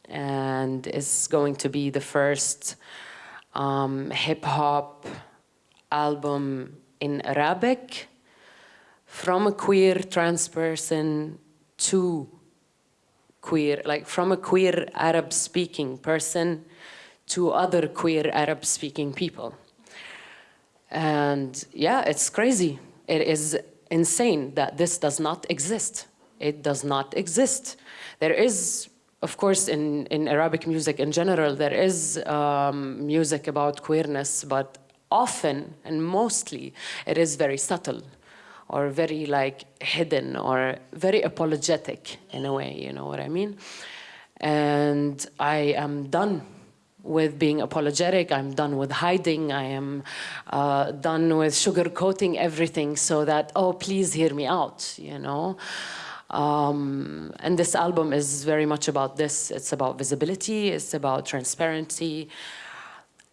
And it's going to be the first um, hip hop album in Arabic from a queer trans person to queer, like from a queer Arab speaking person to other queer Arab speaking people. And yeah, it's crazy. It is insane that this does not exist. It does not exist. There is, of course, in, in Arabic music in general, there is um, music about queerness, but often and mostly it is very subtle or very like hidden or very apologetic in a way, you know what I mean? And I am done with being apologetic. I'm done with hiding. I am uh, done with sugarcoating everything so that, oh, please hear me out, you know? Um, and this album is very much about this. It's about visibility. It's about transparency,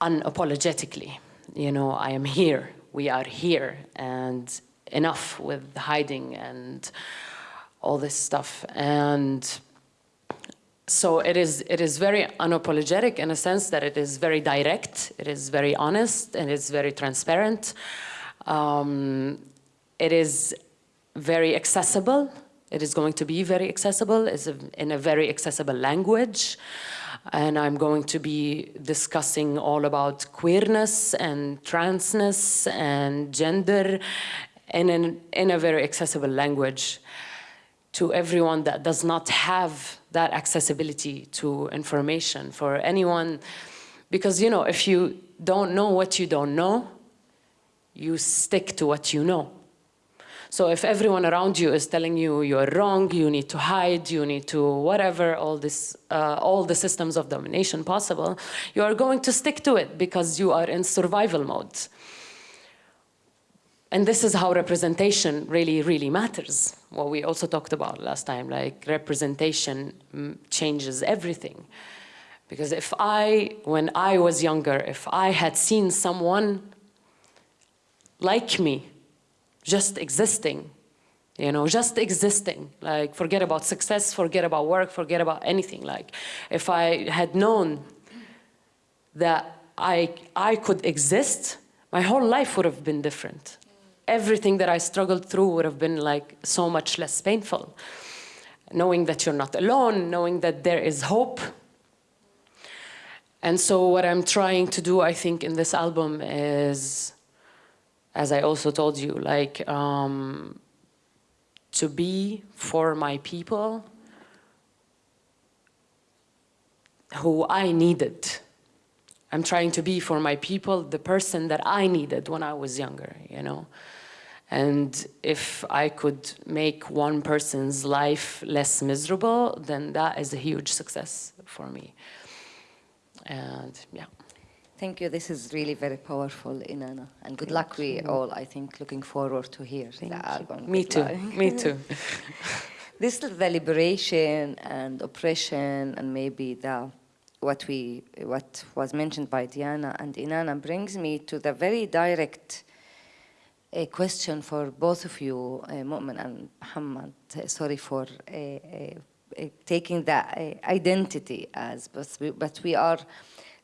unapologetically. You know, I am here. We are here. And enough with hiding and all this stuff. And so it is, it is very unapologetic in a sense that it is very direct, it is very honest, and it's very transparent. Um, it is very accessible It is going to be very accessible, it's a, in a very accessible language. And I'm going to be discussing all about queerness and transness and gender in, an, in a very accessible language to everyone that does not have that accessibility to information for anyone. Because, you know, if you don't know what you don't know, you stick to what you know. So if everyone around you is telling you you're wrong, you need to hide, you need to whatever, all, this, uh, all the systems of domination possible, you are going to stick to it because you are in survival mode. And this is how representation really, really matters. What we also talked about last time, like representation mm, changes everything. Because if I, when I was younger, if I had seen someone like me, just existing, you know, just existing, like forget about success, forget about work, forget about anything. Like if I had known that I, I could exist, my whole life would have been different. Everything that I struggled through would have been like so much less painful. Knowing that you're not alone, knowing that there is hope. And so what I'm trying to do, I think, in this album is as I also told you, like um, to be for my people who I needed. I'm trying to be for my people the person that I needed when I was younger, you know? And if I could make one person's life less miserable, then that is a huge success for me. And yeah. Thank you. This is really very powerful, Inanna. And good luck, we all, I think, looking forward to hear Thank the you. album. Me too, me too. this is the liberation and oppression and maybe the what we what was mentioned by Diana and Inanna brings me to the very direct uh, question for both of you, uh, Mu'min and Muhammad. Uh, sorry for uh, uh, uh, taking that identity as, but we, but we are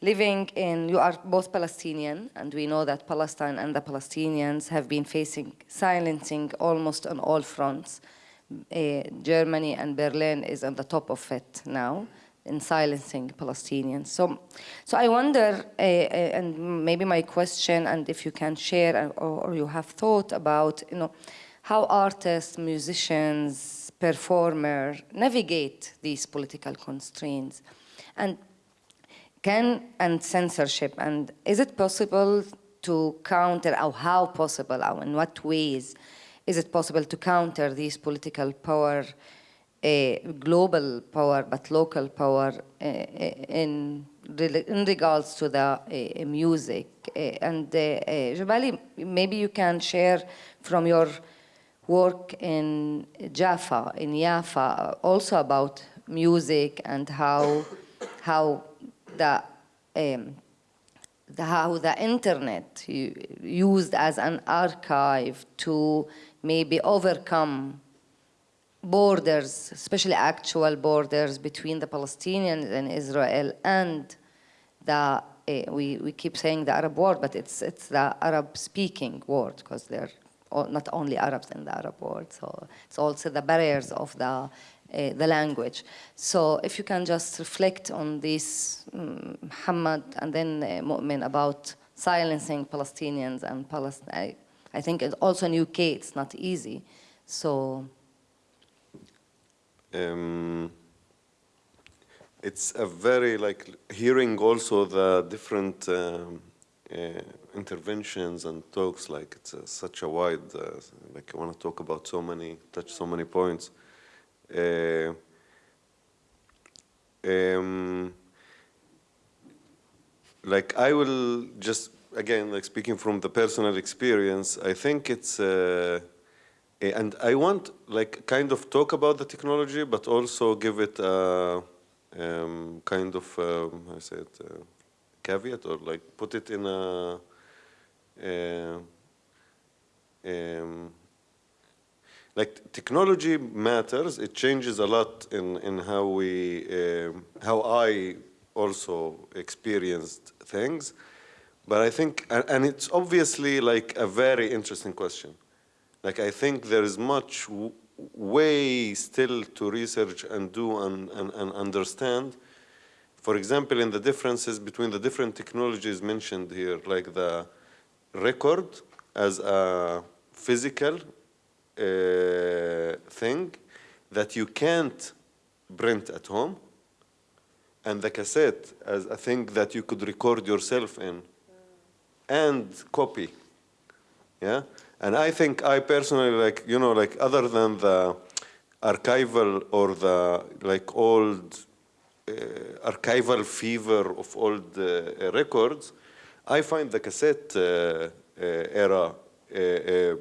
living in, you are both Palestinian, and we know that Palestine and the Palestinians have been facing silencing almost on all fronts. Germany and Berlin is on the top of it now in silencing Palestinians. So, so I wonder, uh, and maybe my question, and if you can share or, or you have thought about, you know, how artists, musicians, performers navigate these political constraints. And can and censorship and is it possible to counter or how possible or in what ways is it possible to counter these political power global power but local power uh, in, in regards to the uh, music. And Jabali maybe you can share from your work in Jaffa in Jaffa also about music and how how the, um, the, how the internet used as an archive to maybe overcome borders, especially actual borders between the Palestinians and Israel and the, uh, we, we keep saying the Arab world, but it's, it's the Arab-speaking world because they're not only Arabs in the Arab world, so it's also the barriers of the uh, the language. So if you can just reflect on this, um, Muhammad and then uh, Mu'min about silencing Palestinians and Palestine. I, I think also in UK it's not easy. So. Um, it's a very like hearing also the different um, uh, interventions and talks like it's a, such a wide uh, like I want to talk about so many touch so many points. Uh, um, like I will just again like speaking from the personal experience I think it's uh, and I want like kind of talk about the technology but also give it a um, kind of um, I it uh, caveat or like put it in a uh, um, like technology matters. It changes a lot in in how we um, how I also experienced things. But I think, and it's obviously like a very interesting question. Like I think there is much way still to research and do and, and, and understand. For example, in the differences between the different technologies mentioned here, like the record as a physical uh, thing that you can't print at home, and the cassette as a thing that you could record yourself in and copy. Yeah? And I think I personally like, you know, like other than the archival or the like old uh, archival fever of old uh, records, I find the cassette uh, uh, era uh, uh,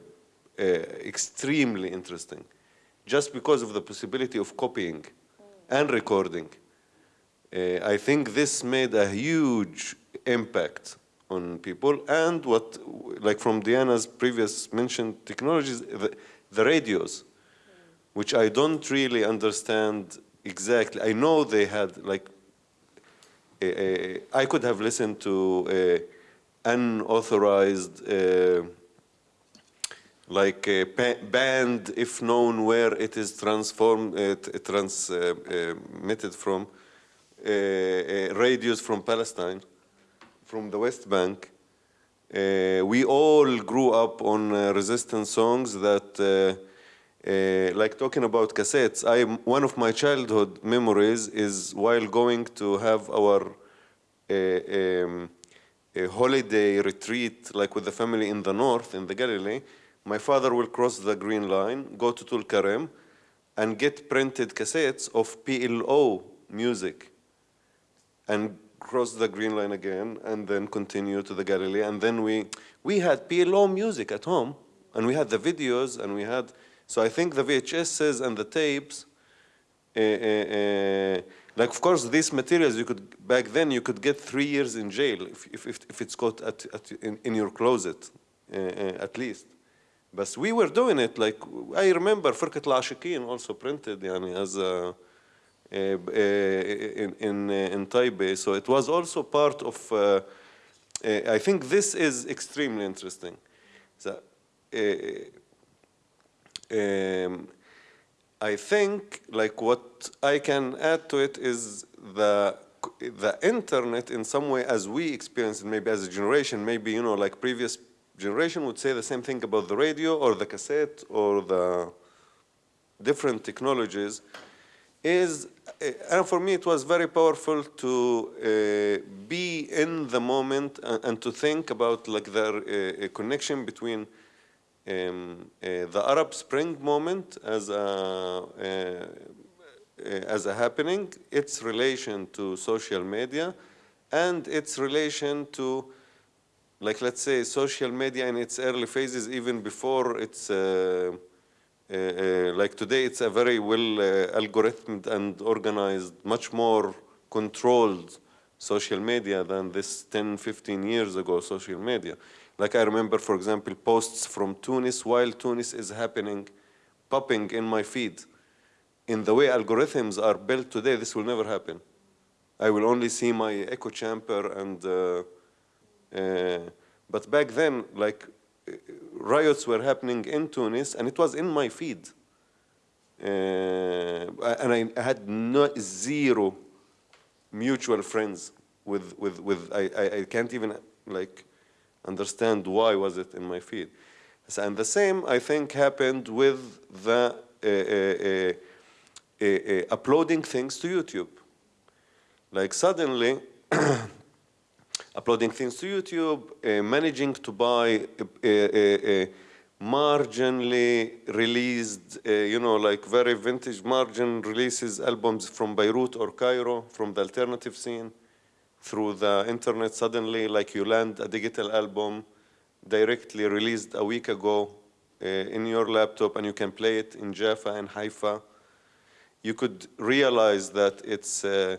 extremely interesting, just because of the possibility of copying and recording. I think this made a huge impact on people and what, like from Diana's previous mentioned technologies, the, the radios, which I don't really understand exactly. I know they had like, uh, uh, I could have listened to uh, unauthorized uh, like a band if known where it is transformed, uh, transmitted from, uh, uh, radios from Palestine, from the West Bank. Uh, we all grew up on uh, resistance songs that, uh, uh, like talking about cassettes, I, one of my childhood memories is while going to have our uh, um, holiday retreat, like with the family in the north, in the Galilee, my father will cross the green line, go to Tulkarem, and get printed cassettes of PLO music, and cross the Green Line again, and then continue to the Galilee. And then we, we had PLO music at home, and we had the videos, and we had, so I think the VHSs and the tapes, uh, uh, like of course these materials you could, back then you could get three years in jail if, if, if it's caught at, at, in, in your closet, at least. But we were doing it like, I remember Firkat al also printed yani, as a, uh, uh, in in uh, in Tayibe. So it was also part of. Uh, I think this is extremely interesting. So, um, I think like what I can add to it is the the internet in some way as we experience it maybe as a generation maybe you know like previous generation would say the same thing about the radio or the cassette or the different technologies is, and for me it was very powerful to uh, be in the moment and, and, to think about like the uh, connection between um, the Arab Spring moment as a, as a happening, its relation to social media, and its relation to like let's say social media in its early phases, even before it's like today, it's a very well uh, algorithmed and organized, much more controlled social media than this 10, 15 years ago social media. Like I remember, for example, posts from Tunis while Tunis is happening, popping in my feed. In the way algorithms are built today, this will never happen. I will only see my echo chamber and uh, uh, but back then, like, uh, riots were happening in Tunis, and it was in my feed. Uh, and I had no, zero mutual friends with, with, with I, I, I, can't even, like, understand why was it in my feed. And the same, I think, happened with the uh, uploading things to YouTube. Like, suddenly, uploading things to YouTube, uh, managing to buy a, a, a marginally released, uh, you know, like very vintage margin releases albums from Beirut or Cairo, from the alternative scene, through the internet suddenly, like you land a digital album directly released a week ago uh, in your laptop and you can play it in Jaffa and Haifa. You could realize that it's uh,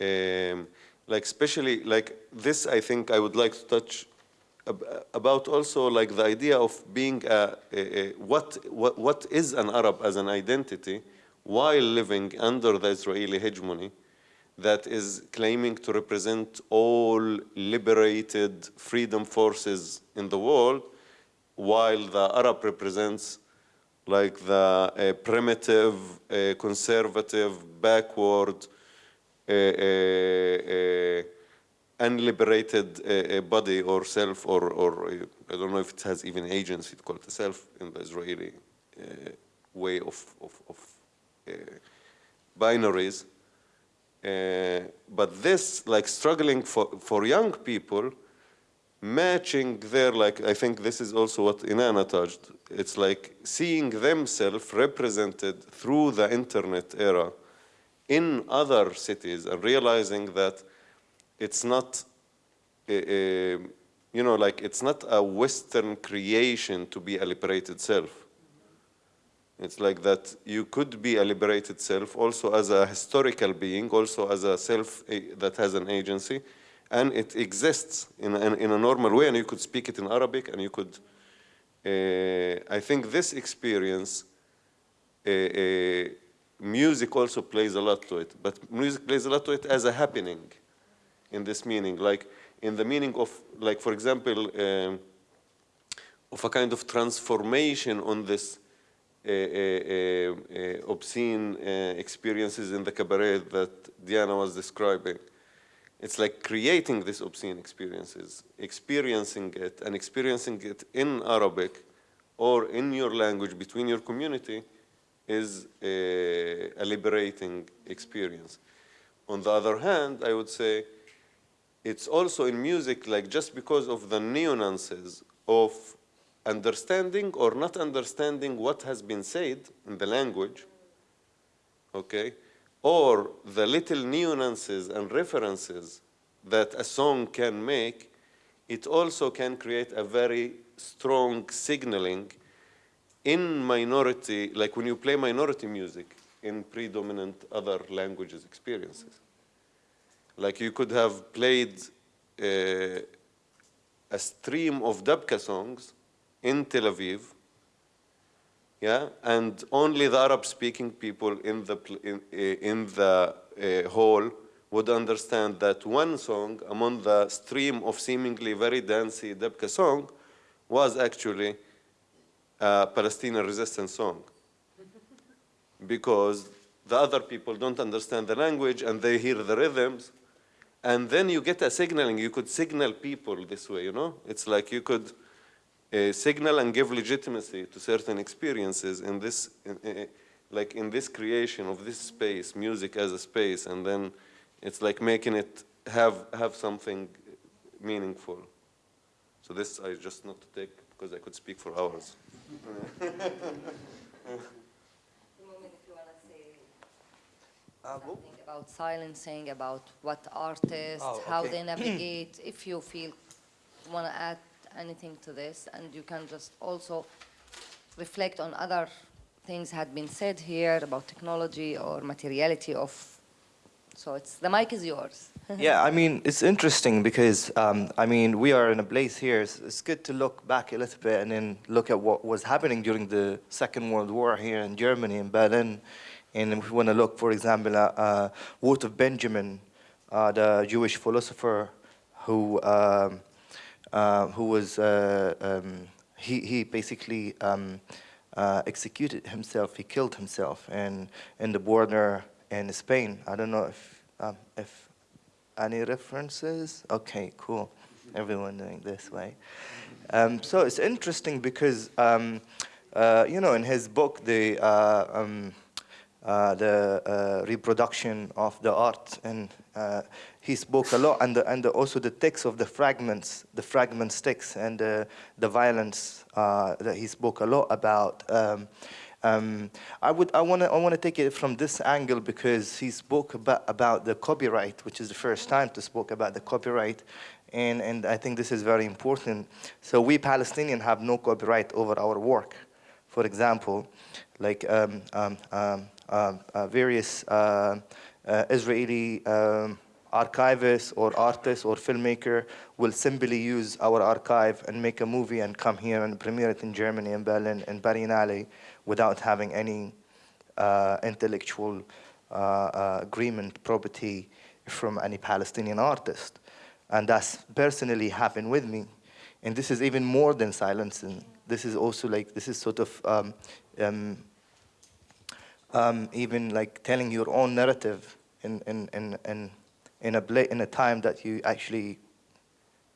um, like especially like this I think I would like to touch about also like the idea of being a, a, a, what, what, what is an Arab as an identity while living under the Israeli hegemony that is claiming to represent all liberated freedom forces in the world while the Arab represents like the uh, primitive, uh, conservative, backward, unliberated uh, body or self, or, or I don't know if it has even agency to call it a self in the Israeli way of, of, of binaries. Uh, but this, like struggling for, for young people, matching their, like, I think this is also what Inanna touched. It's like seeing themselves represented through the internet era in other cities and realizing that it's not, a, a, you know, like it's not a Western creation to be a liberated self. It's like that you could be a liberated self also as a historical being, also as a self eh, that has an agency, and it exists in, in, in a normal way, and you could speak it in Arabic, and you could, uh, I think this experience, uh, uh, music also plays a lot to it, but music plays a lot to it as a happening in this meaning, like in the meaning of, like for example, um, of a kind of transformation on this uh, uh, uh, obscene experiences in the cabaret that Diana was describing. It's like creating these obscene experiences, experiencing it, and experiencing it in Arabic or in your language between your community is a, a liberating experience. On the other hand, I would say it's also in music, like just because of the nuances of understanding or not understanding what has been said in the language, okay, or the little nuances and references that a song can make, it also can create a very strong signaling in minority, like when you play minority music in predominant other languages experiences. Like you could have played uh, a stream of Dabka songs in Tel Aviv, yeah, and only the Arab-speaking people in the, in, in the uh, hall would understand that one song among the stream of seemingly very dancey Dabka song was actually Palestinian resistance song. because the other people don't understand the language and they hear the rhythms. And then you get a signaling, you could signal people this way, you know? It's like you could, uh, signal and give legitimacy to certain experiences in this, in, like in this creation of this space, music as a space, and then it's like making it have, have something meaningful. So this I just not to take because I could speak for hours. Uh, something about silencing, about what artists, oh, okay. how they navigate, if you feel want to add anything to this, and you can just also reflect on other things had been said here about technology or materiality of, so it's, the mic is yours. yeah, I mean, it's interesting because, um, I mean, we are in a place here. It's, it's, good to look back a little bit and then look at what was happening during the Second World War here in Germany, in Berlin. And if we want to look, for example, at uh, Walter Benjamin, uh, the Jewish philosopher who um, uh, who was, uh, um, he, he basically um, uh, executed himself, he killed himself in, in the border in Spain. I don't know if, um, if any references? Okay, cool. Everyone doing this way. Um, so it's interesting because, um, uh, you know, in his book, the, uh, um, uh, the reproduction of the art and he spoke a lot, and, the, and the, also the text of the fragments, the fragment sticks, and uh, the violence uh, that he spoke a lot about. Um, I would, I want to, I want to take it from this angle because he spoke about, about the copyright, which is the first time to spoke about the copyright, and and I think this is very important. So we Palestinians have no copyright over our work. For example, like um, um, um, um uh, various uh, uh, Israeli. Um, archivist or artist or filmmaker will simply use our archive and make a movie and come here and premiere it in Germany, in Berlin, in Berlinale without having any uh, intellectual uh, uh, agreement, property from any Palestinian artist. And that's personally happened with me. And this is even more than silencing this is also like, this is sort of um, um, um, even like telling your own narrative in, in, in, in, in, a, in a time that you actually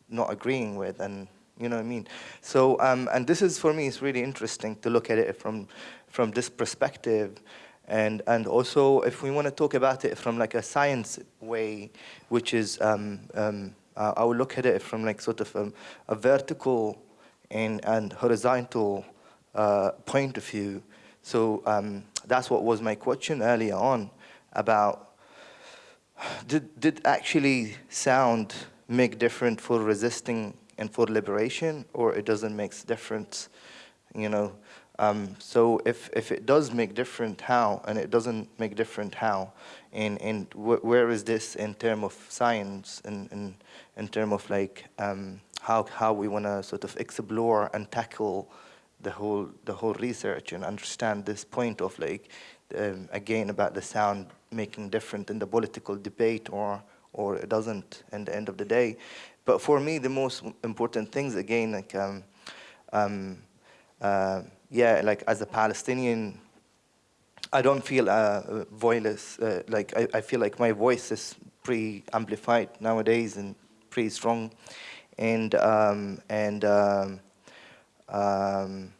not agreeing with and you know what I mean? So, um, and this is for me, it's really interesting to look at it from, from this perspective. And, and also, if we want to talk about it from like a science way, which is, um, um, uh, I will look at it from like sort of um, a vertical and, and horizontal uh, point of view. So um, that's what was my question earlier on about did, did actually sound make different for resisting and for liberation, or it doesn't make difference, you know. Um, so if, if it does make different, how, and it doesn't make different, how, and, and wh where is this in terms of science, and in, in terms of like um, how, how we want to sort of explore and tackle the whole, the whole research and understand this point of like, um, again, about the sound making different in the political debate or, or it doesn't in the end of the day. But for me, the most important things, again, like, um, um, uh, yeah, like as a Palestinian, I don't feel uh, voiceless. Uh, like I, I, feel like my voice is pretty amplified nowadays and pretty strong, and um, and um, um,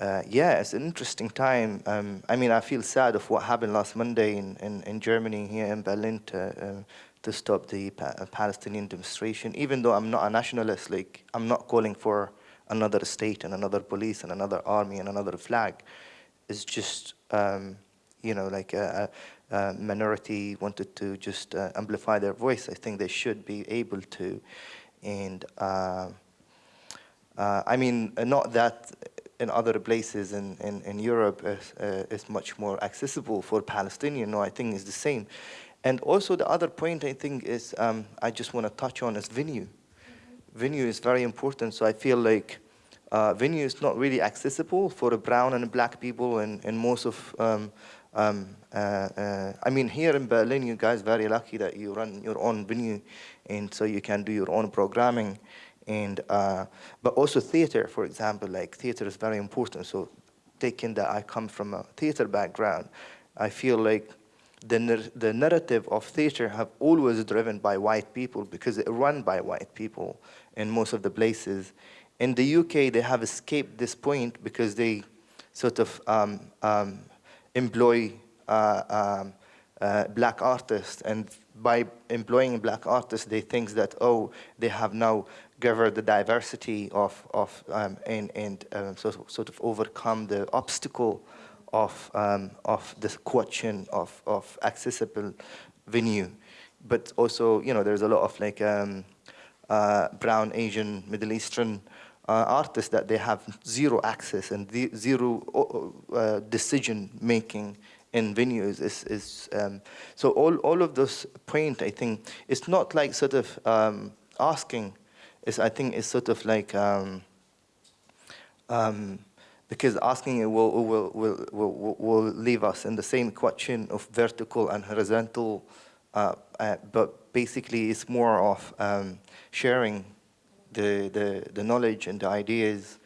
uh, yeah, it's an interesting time. Um, I mean, I feel sad of what happened last Monday in, in, in Germany here in Berlin to, uh, to stop the pa uh, Palestinian demonstration. Even though I'm not a nationalist, like I'm not calling for another state and another police and another army and another flag. It's just, um, you know, like a, a, minority wanted to just uh, amplify their voice. I think they should be able to. And uh, uh, I mean, not that in other places in, in, in Europe is, uh, is much more accessible for Palestinian. No, I think it's the same. And also the other point I think is, um, I just want to touch on is venue. Mm -hmm. Venue is very important, so I feel like uh, venue is not really accessible for the brown and black people and, and most of, um, um, uh, uh, I mean, here in Berlin, you guys are very lucky that you run your own venue and so you can do your own programming. And, uh, but also theater, for example, like theater is very important. So taking that I come from a theater background, I feel like the, the narrative of theater have always driven by white people because it run by white people in most of the places. In the UK, they have escaped this point because they sort of um, um, employ uh, um, uh, black artists. And by employing black artists, they think that, oh, they have now gathered the diversity of, of um, and, and uh, sort, sort of overcome the obstacle of, um, of the question of, of accessible venue. But also, you know, there's a lot of like um, uh, brown, Asian, Middle Eastern uh, artists that they have zero access and zero uh, decision making in venues is, is um, so all, all of those point I think it's not like sort of um, asking is I think it's sort of like um, um because asking it will, will, will, will, will leave us in the same question of vertical and horizontal, uh, uh, but basically it's more of um, sharing the, the, the knowledge and the ideas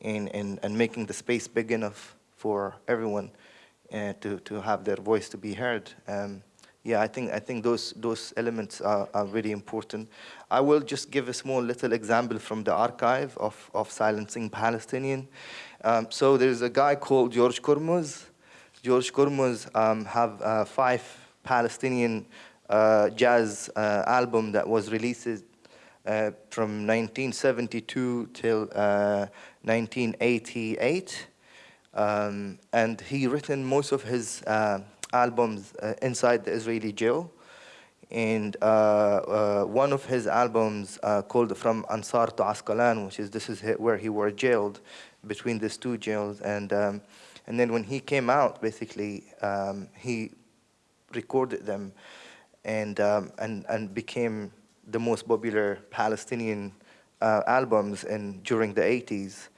and, and, and making the space big enough for everyone uh, to, to have their voice to be heard. Um, yeah, I think, I think those, those elements are, are really important. I will just give a small little example from the archive of, of Silencing Palestinian. Um, so there's a guy called George Kormuz. George Kormuz um, have uh, five Palestinian uh, jazz uh, album that was released uh, from 1972 till 1988. Uh, um, and he written most of his uh, albums inside the Israeli jail. And one of his albums called From Ansar to Asqalan, which is this is where he were jailed, between these two jails. And, um, and then when he came out, basically, um, he recorded them and, um, and, and became the most popular Palestinian uh, albums in, during the 80s.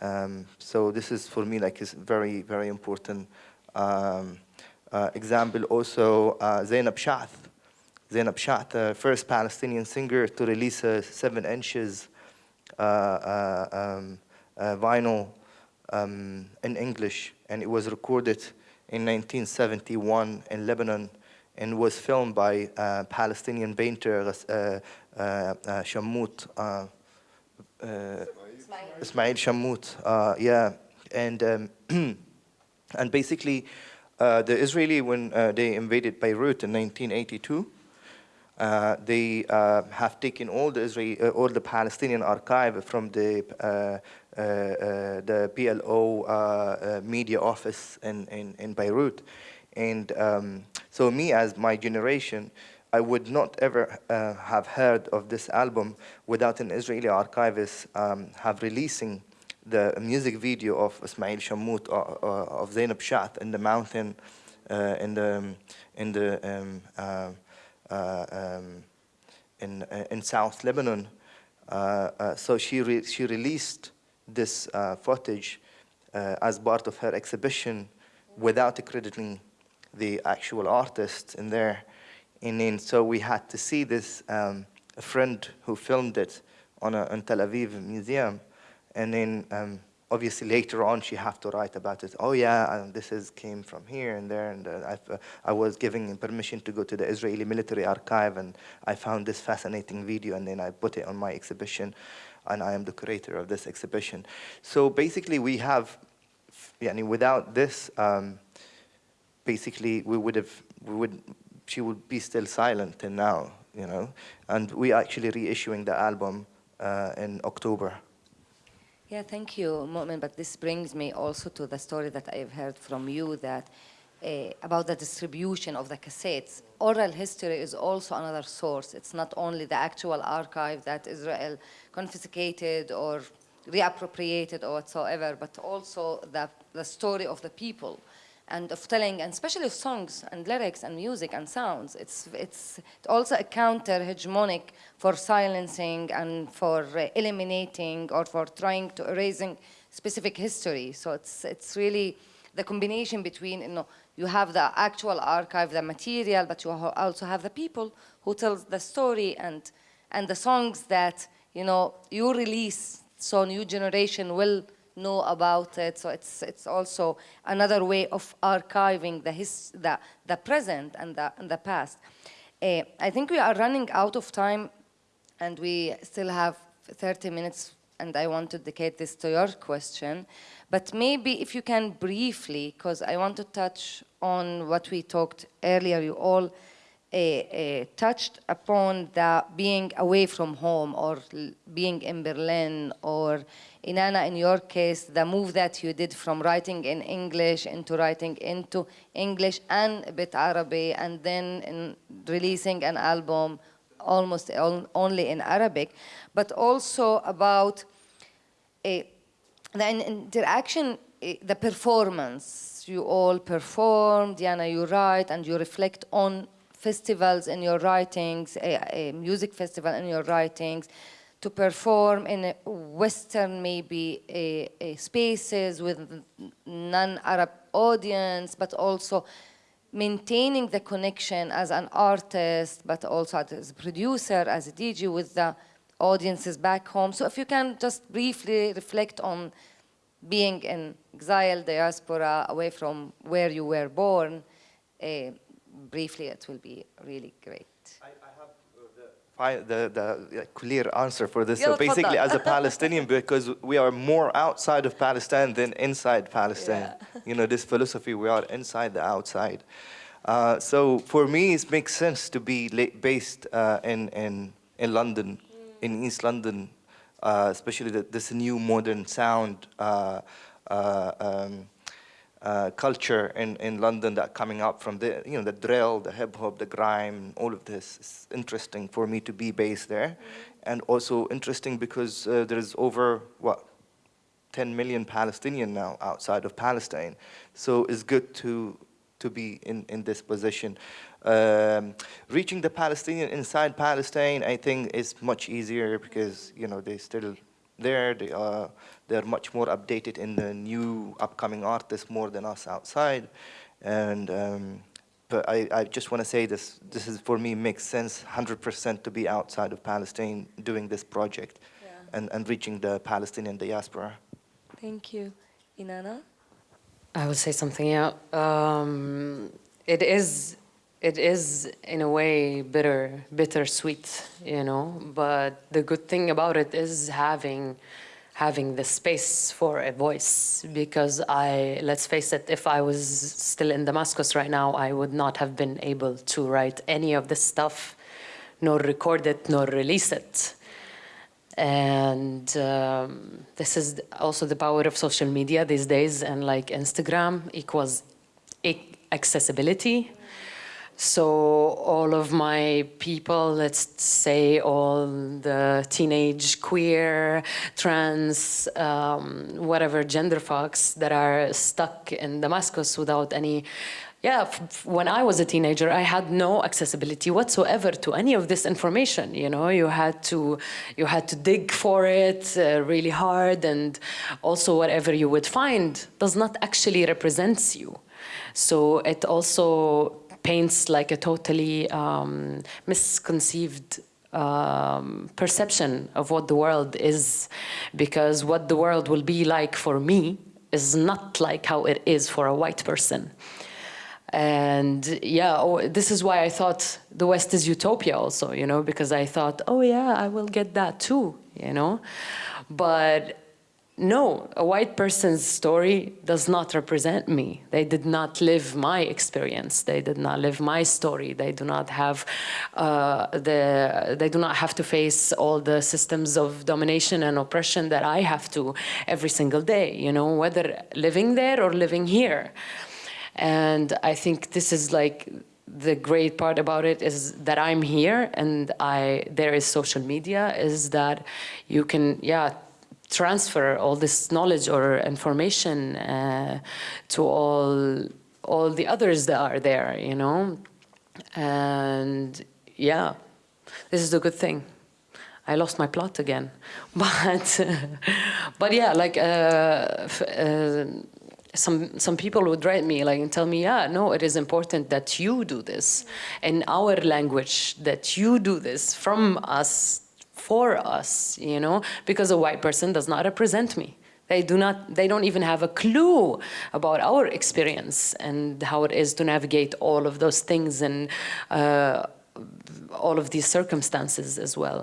Um, so this is, for me, like, is very, very important um, uh, example. Also, uh, Zainab Shaath. Zainab Shaath, the first Palestinian singer to release a seven inches uh, uh, um, uh, vinyl um, in English, and it was recorded in 1971 in Lebanon and was filmed by uh, Palestinian painter uh, uh, uh, Shammout, uh, uh, Ismail Shammout, uh, yeah, and um, and basically, uh, the Israeli when uh, they invaded Beirut in 1982, uh, they uh, have taken all the Israeli, uh, all the Palestinian archive from the uh, uh, uh, the PLO uh, uh, media office in, in, in Beirut, and um, so me as my generation, I would not ever uh, have heard of this album without an Israeli archivist um, have releasing the music video of Ismail Shammout uh, uh, of Zainab Shaath in the mountain uh, in the in the um, uh, uh, um, in uh, in South Lebanon. Uh, uh, so she re she released this uh, footage uh, as part of her exhibition without crediting the actual artist in there. And then so we had to see this um, a friend who filmed it on a Tel Aviv museum, and then um, obviously later on she have to write about it. Oh yeah, and this is came from here and there, and uh, I've, uh, I was giving permission to go to the Israeli military archive, and I found this fascinating video, and then I put it on my exhibition, and I am the curator of this exhibition. So basically, we have, yani without this. Um, basically we would have we would she would be still silent till now you know and we are actually reissuing the album uh, in october Yeah, thank you, Mu'min. But this brings me also to the story that I've heard from you that uh, about the distribution of the cassettes. Oral history is also another source. It's not only the actual archive that Israel confiscated or reappropriated or whatsoever, but also the, the story of the people and of telling, and especially of songs and lyrics and music and sounds. It's, it's also a counter-hegemonic for silencing and for uh, eliminating or for trying to erasing specific history. So it's, it's really the combination between, you know, you have the actual archive, the material, but you also have the people who tells the story and, and the songs that, you know, you release so new generation will know about it. So it's, it's also another way of archiving the, his, the, the present and the, and the past. Uh, I think we are running out of time and we still have 30 minutes and I want to dedicate this to your question. But maybe if you can briefly, because I want to touch on what we talked earlier, you all Eh, eh, touched upon the being away from home or being in Berlin or Inanna, in your case, the move that you did from writing in English into writing into English and a bit Arabic and then in releasing an album almost on- only in Arabic, but also about uh, the interaction, the performance. You all perform, Diana, you write, and you reflect on festivals in your writings, a, a music festival in your writings, to perform in a Western maybe a, a spaces with non-Arab audience, but also maintaining the connection as an artist, but also as a producer, as a DJ with the audiences back home. So if you can just briefly reflect on being in exile, diaspora, away from where you were born, uh, briefly, it will be really great. I, have uh, the, the, clear answer for this. So basically, as a Palestinian, because we are more outside of Palestine than inside Palestine. Yeah. You know, this philosophy, we are inside the outside. Uh, so for me, it makes sense to be based uh, in, in, in London, mm. in East London, uh, especially the, this new modern sound uh, uh, um, uh, culture in, in London that coming up from the you know the drill, the hip hop, the grime, all of this. It's interesting for me to be based there, and also interesting because uh, there is over what 10 million Palestinian now outside of Palestine. So it's good to to be in, in this position. Um, reaching the Palestinian inside Palestine, I think, is much easier because you know they still there. They are they're much more updated in the new upcoming artists more than us outside, and. Um, but I, I just want to say this, this is for me makes sense 100% to be outside of Palestine doing this project and, and reaching the Palestinian diaspora. Thank you. Inanna? I will say something, yeah. Um, it is, it is in a way bitter, bittersweet, you know. But the good thing about it is having, having the space for a voice. Because I, let's face it, if I was still in Damascus right now, I would not have been able to write any of this stuff, nor record it, nor release it. And um, this is also the power of social media these days, and like Instagram equals accessibility. So all of my people, let's say all the teenage, queer, trans, um, whatever gender folks that are stuck in Damascus without any yeah, when I was a teenager, I had no accessibility whatsoever to any of this information. You know, you had to, you had to dig for it uh, really hard, and also whatever you would find does not actually represent you. So it also paints like a totally um, misconceived um, perception of what the world is, because what the world will be like for me is not like how it is for a white person. And yeah, oh, this is why I thought the West is utopia also, you know, because I thought, oh yeah, I will get that too, you know. But no, a white person's story does not represent me. They did not live my experience. They did not live my story. They do not have uh, the. They do not have to face all the systems of domination and oppression that I have to every single day. You know, whether living there or living here. And I think this is like the great part about it is that I'm here and I there is social media is that you can yeah transfer all this knowledge or information uh, to all all the others that are there you know? And yeah this is a good thing. I lost my plot again. But but yeah like uh, uh, some some people would write me like and tell me, yeah, no, it is important that you do this. In our language, that you do this from us for us, you know, because a white person does not represent me. They do not, they don't even have a clue about our experience and how it is to navigate all of those things and uh, all of these circumstances as well.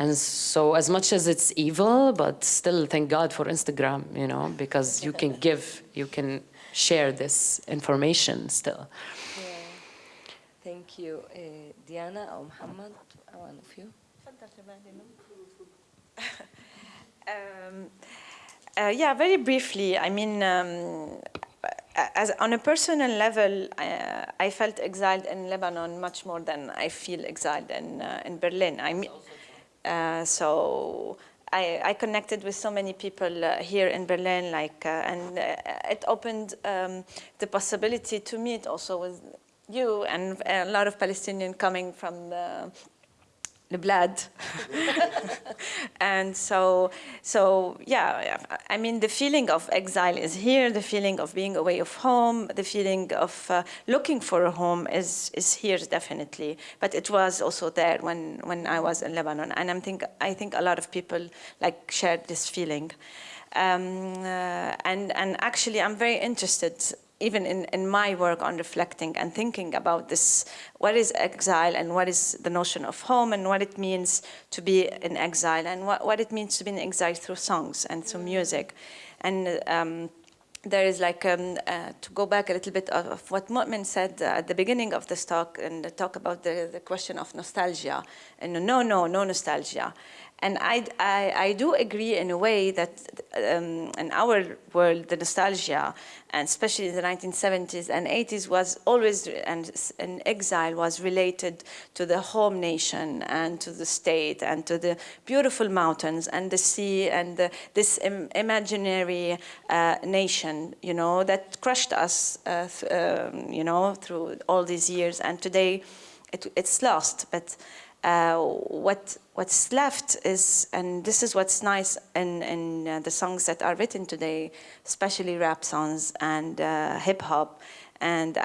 And so as much as it's evil, but still thank God for Instagram, you know, because you can give, you can share this information still. Yeah. Thank you. Uh, Diana or Muhammad, one of you. um, uh, yeah, very briefly. I mean, um, as on a personal level, uh, I felt exiled in Lebanon much more than I feel exiled in uh, in Berlin. I mean, uh, so I, I, connected with so many people uh, here in Berlin, like, uh, and uh, it opened um, the possibility to meet also with you and a lot of Palestinians coming from the the blood. and so, so yeah, I mean, the feeling of exile is here, the feeling of being away of home, the feeling of uh, looking for a home is, is here definitely. But it was also there when, when I was in Lebanon. And I'm think, I think a lot of people like shared this feeling. Um, uh, and, and actually, I'm very interested even in, in my work on reflecting and thinking about this, what is exile and what is the notion of home and what it means to be in exile and what, what it means to be in exile through songs and through music. And um, there is like, um, uh, to go back a little bit of, of what Mu'min said uh, at the beginning of this talk and the talk about the, the question of nostalgia. And no, no, no nostalgia. And I, I, I, do agree in a way that um, in our world, the nostalgia, and especially in the 1970s and 80s, was always, and, exile was related to the home nation and to the state and to the beautiful mountains and the sea and the, this Im imaginary uh, nation, you know, that crushed us, uh, um, you know, through all these years. And today, it, it's lost. But uh, what what's left is, and this is what's nice in, in uh, the songs that are written today, especially rap songs and uh, hip hop, and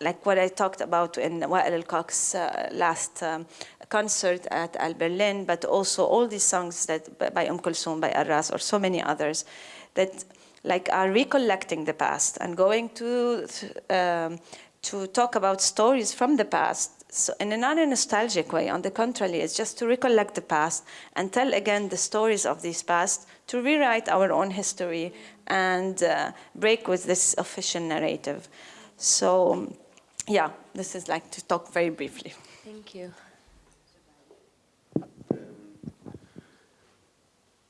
like what I talked about in Wael al-Cox's uh, last um, concert at Al Berlin, but also all these songs that by Umm Kulthum, by Arras, or so many others, that like are recollecting the past and going to um, to talk about stories from the past so in a non-nostalgic way. On the contrary, it's just to recollect the past and tell again the stories of these past to rewrite our own history and uh, break with this official narrative. So, yeah, this is like to talk very briefly. Thank you.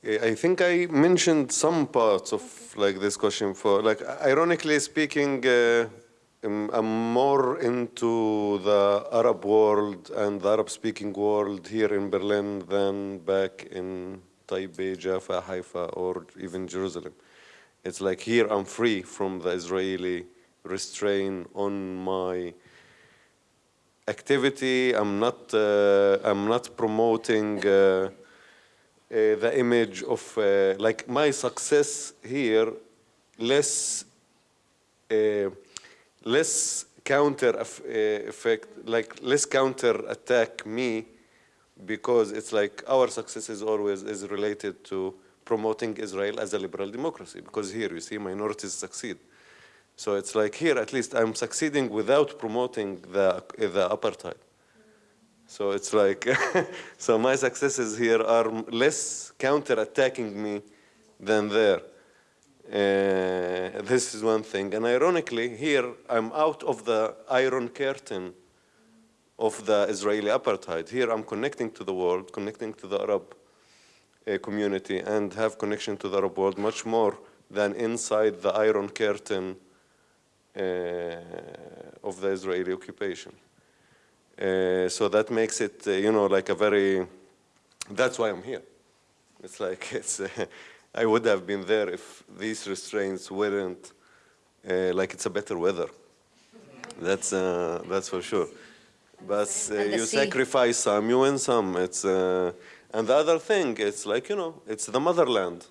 I think I mentioned some parts of like this question for like ironically speaking uh, um, I'm more into the Arab world and the Arab speaking world here in Berlin than back in Tayibe, Jaffa, Haifa or even Jerusalem. It's like here I'm free from the Israeli restraint on my activity. I'm not uh, I'm not promoting uh, uh, the image of uh, like my success here less uh, less counter uh, effect like less counter attack me because it's like our success is always is related to promoting Israel as a liberal democracy because here you see minorities succeed so it's like here at least I'm succeeding without promoting the the apartheid so it's like, so my successes here are less counter-attacking me than there. Uh, this is one thing. And ironically, here I'm out of the iron curtain of the Israeli apartheid. Here I'm connecting to the world, connecting to the Arab uh, community, and have connection to the Arab world much more than inside the iron curtain uh, of the Israeli occupation. Uh, so that makes it, uh, you know, like a very, that's why I'm here. It's like, it's, I would have been there if these restraints weren't, uh, like it's a better weather. That's, uh, that's for sure. But uh, you sea. sacrifice some, you win some. It's, uh, and the other thing, it's like, you know, it's the motherland.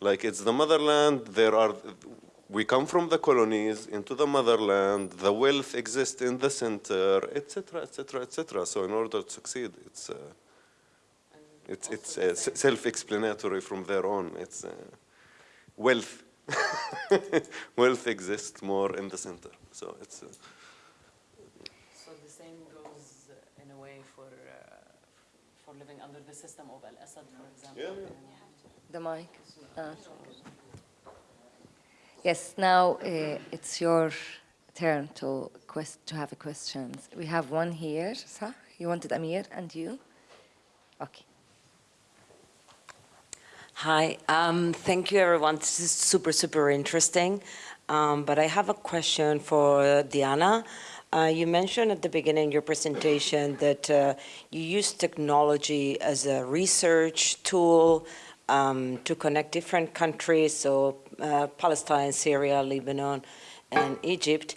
Like it's the motherland, there are, we come from the colonies into the motherland, the wealth exists in the center, etc., etc., etc. So in order to succeed, it's, uh, it's, it's uh, self-explanatory from there on. It's uh, wealth. wealth exists more in the center. So it's, uh, So the same goes uh, in a way for, uh, for living under the system of Al-Assad, for example. Yeah, The mic. Ah. Yes, now uh, it's your turn to quest to have a questions. We have one here. Sah? You wanted Amir and you? Okay. Hi, um, thank you everyone. This is super, super interesting. Um, but I have a question for Diana. Uh, you mentioned at the beginning of your presentation that uh, you use technology as a research tool um, to connect different countries, so uh, Palestine, Syria, Lebanon, and Egypt.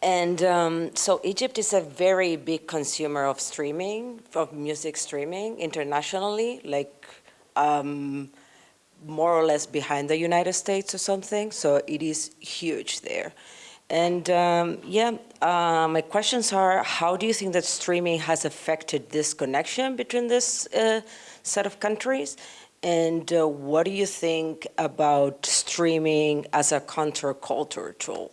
And um, so Egypt is a very big consumer of streaming, of music streaming internationally, like um, more or less behind the United States or something. So it is huge there. And um, yeah, uh, my questions are, how do you think that streaming has affected this connection between this uh, set of countries? And uh, what do you think about streaming as a counterculture tool?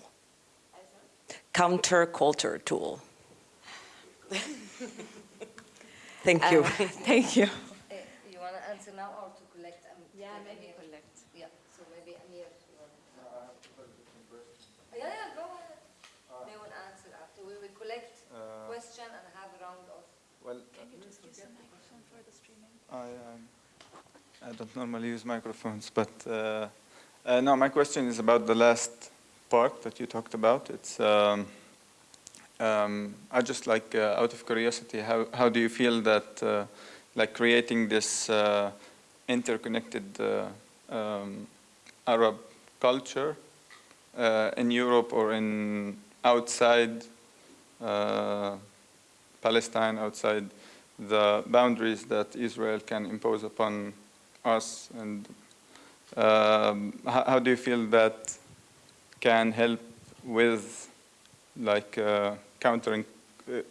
Counterculture tool. Thank you. Thank you. you want to answer now or to collect? Um, Yeah, maybe collect. Yeah, so maybe Amir. Yeah, yeah, go ahead. They will answer after. We will collect question and have a round of. Well, I, um, I don't normally use microphones, but uh, uh, no, my question is about the last part that you talked about. It's um, um, I just like uh, out of curiosity, how how do you feel that uh, like creating this uh, interconnected uh, um, Arab culture in Europe or in outside Palestine, outside the boundaries that Israel can impose upon us, and um, how, how do you feel that can help with like uh, countering? Uh,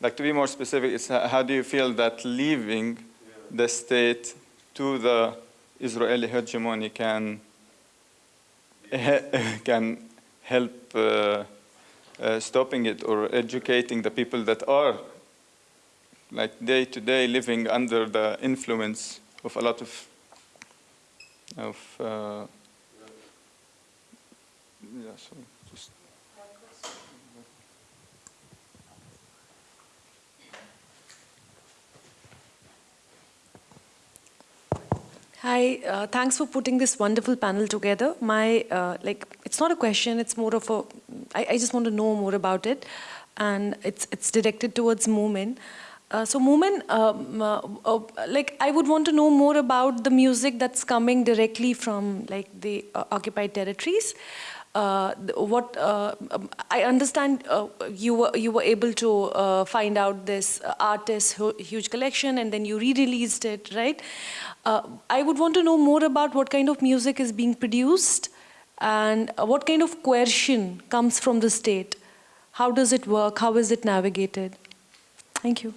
like to be more specific, is how do you feel that leaving the state to the Israeli hegemony can can help uh, uh, stopping it or educating the people that are like day to day living under the influence of a lot of of uh, yeah, so just Hi, uh, thanks for putting this wonderful panel together. My, uh, like, it's not a question, it's more of a, I, I just want to know more about it. And it's, it's directed towards Mu'min. Uh, so Mu'min, um, uh, uh, like, I would want to know more about the music that's coming directly from, like, the uh, occupied territories. Uh, what uh, um, I understand you were you were able to find out this artist's huge collection and then you re-released it, right? I would want to know more about what kind of music is being produced and what kind of coercion comes from the state. How does it work? How is it navigated? Thank you.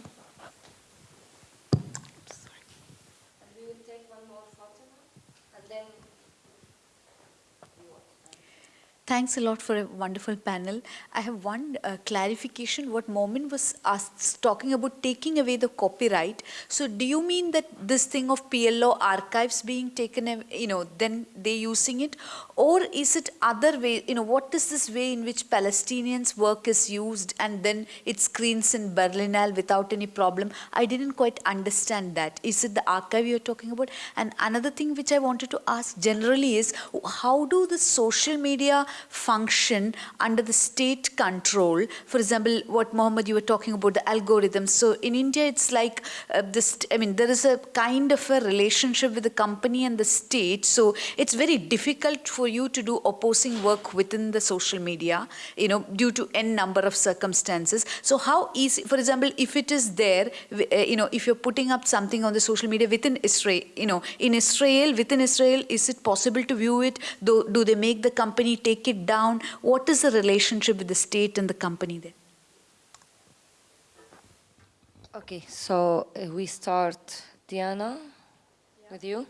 Thanks a lot for a wonderful panel. I have one uh, clarification. What Mu'min was asked, talking about taking away the copyright. So do you mean that this thing of PLO archives being taken, you know, then they using it? Or is it other way, you know, what is this way in which Palestinians' work is used and then it screens in Berlinale without any problem? I didn't quite understand that. Is it the archive you're talking about? And another thing which I wanted to ask generally is, how do the social media function under the state control. For example, what Mohammed, you were talking about, the algorithms. So in India, it's like uh, this, I mean, there is a kind of a relationship with the company and the state. So it's very difficult for you to do opposing work within the social media, you know, due to n number of circumstances. So how easy, for example, if it is there, uh, you know, if you're putting up something on the social media within Israel, you know, in Israel, within Israel, is it possible to view it? Do, do they make the company take it down? What is the relationship with the state and the company there? Okay, so uh, we start, Diana, yeah. with you.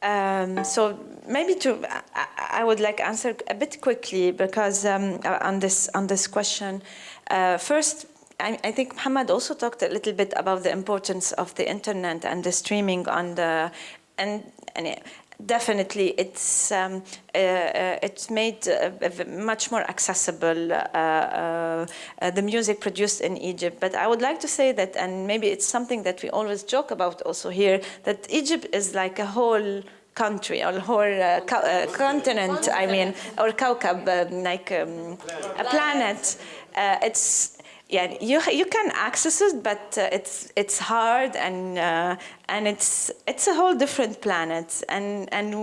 Um, so maybe to, I, I, would like answer a bit quickly because um, uh, on this on this question, uh, first. I, I, think Muhammad also talked a little bit about the importance of the internet and the streaming on the and, and definitely it's um, uh, uh, it's made uh, much more accessible uh, uh, uh, the music produced in Egypt. But I would like to say that and maybe it's something that we always joke about also here that Egypt is like a whole country or whole co continent I mean or kaukab um, like um, a planet. It's yeah, you you can access it, but uh, it's it's hard and uh, and it's it's a whole different planet, and and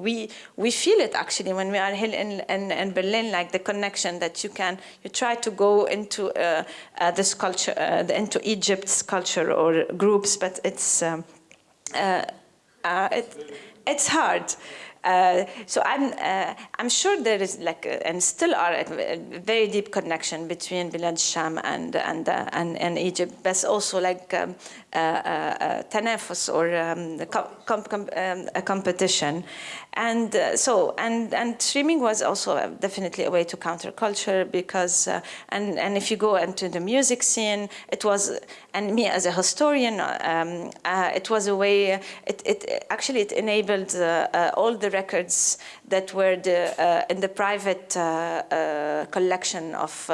we we feel it actually when we are here in, in, in Berlin, like the connection that you can you try to go into uh, uh this culture, uh, into Egypt's culture or groups, but it's um, uh, it, it's hard. Uh, so I'm, uh, I'm sure there is like, a, and still are a, a, very deep connection between Bilad Sham and, and, uh, and, and, Egypt, but also like um, uh, uh, tanafus or um, com com um, a competition. And uh, so, and, and streaming was also definitely a way to counter culture because, uh, and, and if you go into the music scene, it was, and me as a historian, um, uh, it was a way, it, it actually it enabled uh, uh, all the records that were the, uh, in the private collection of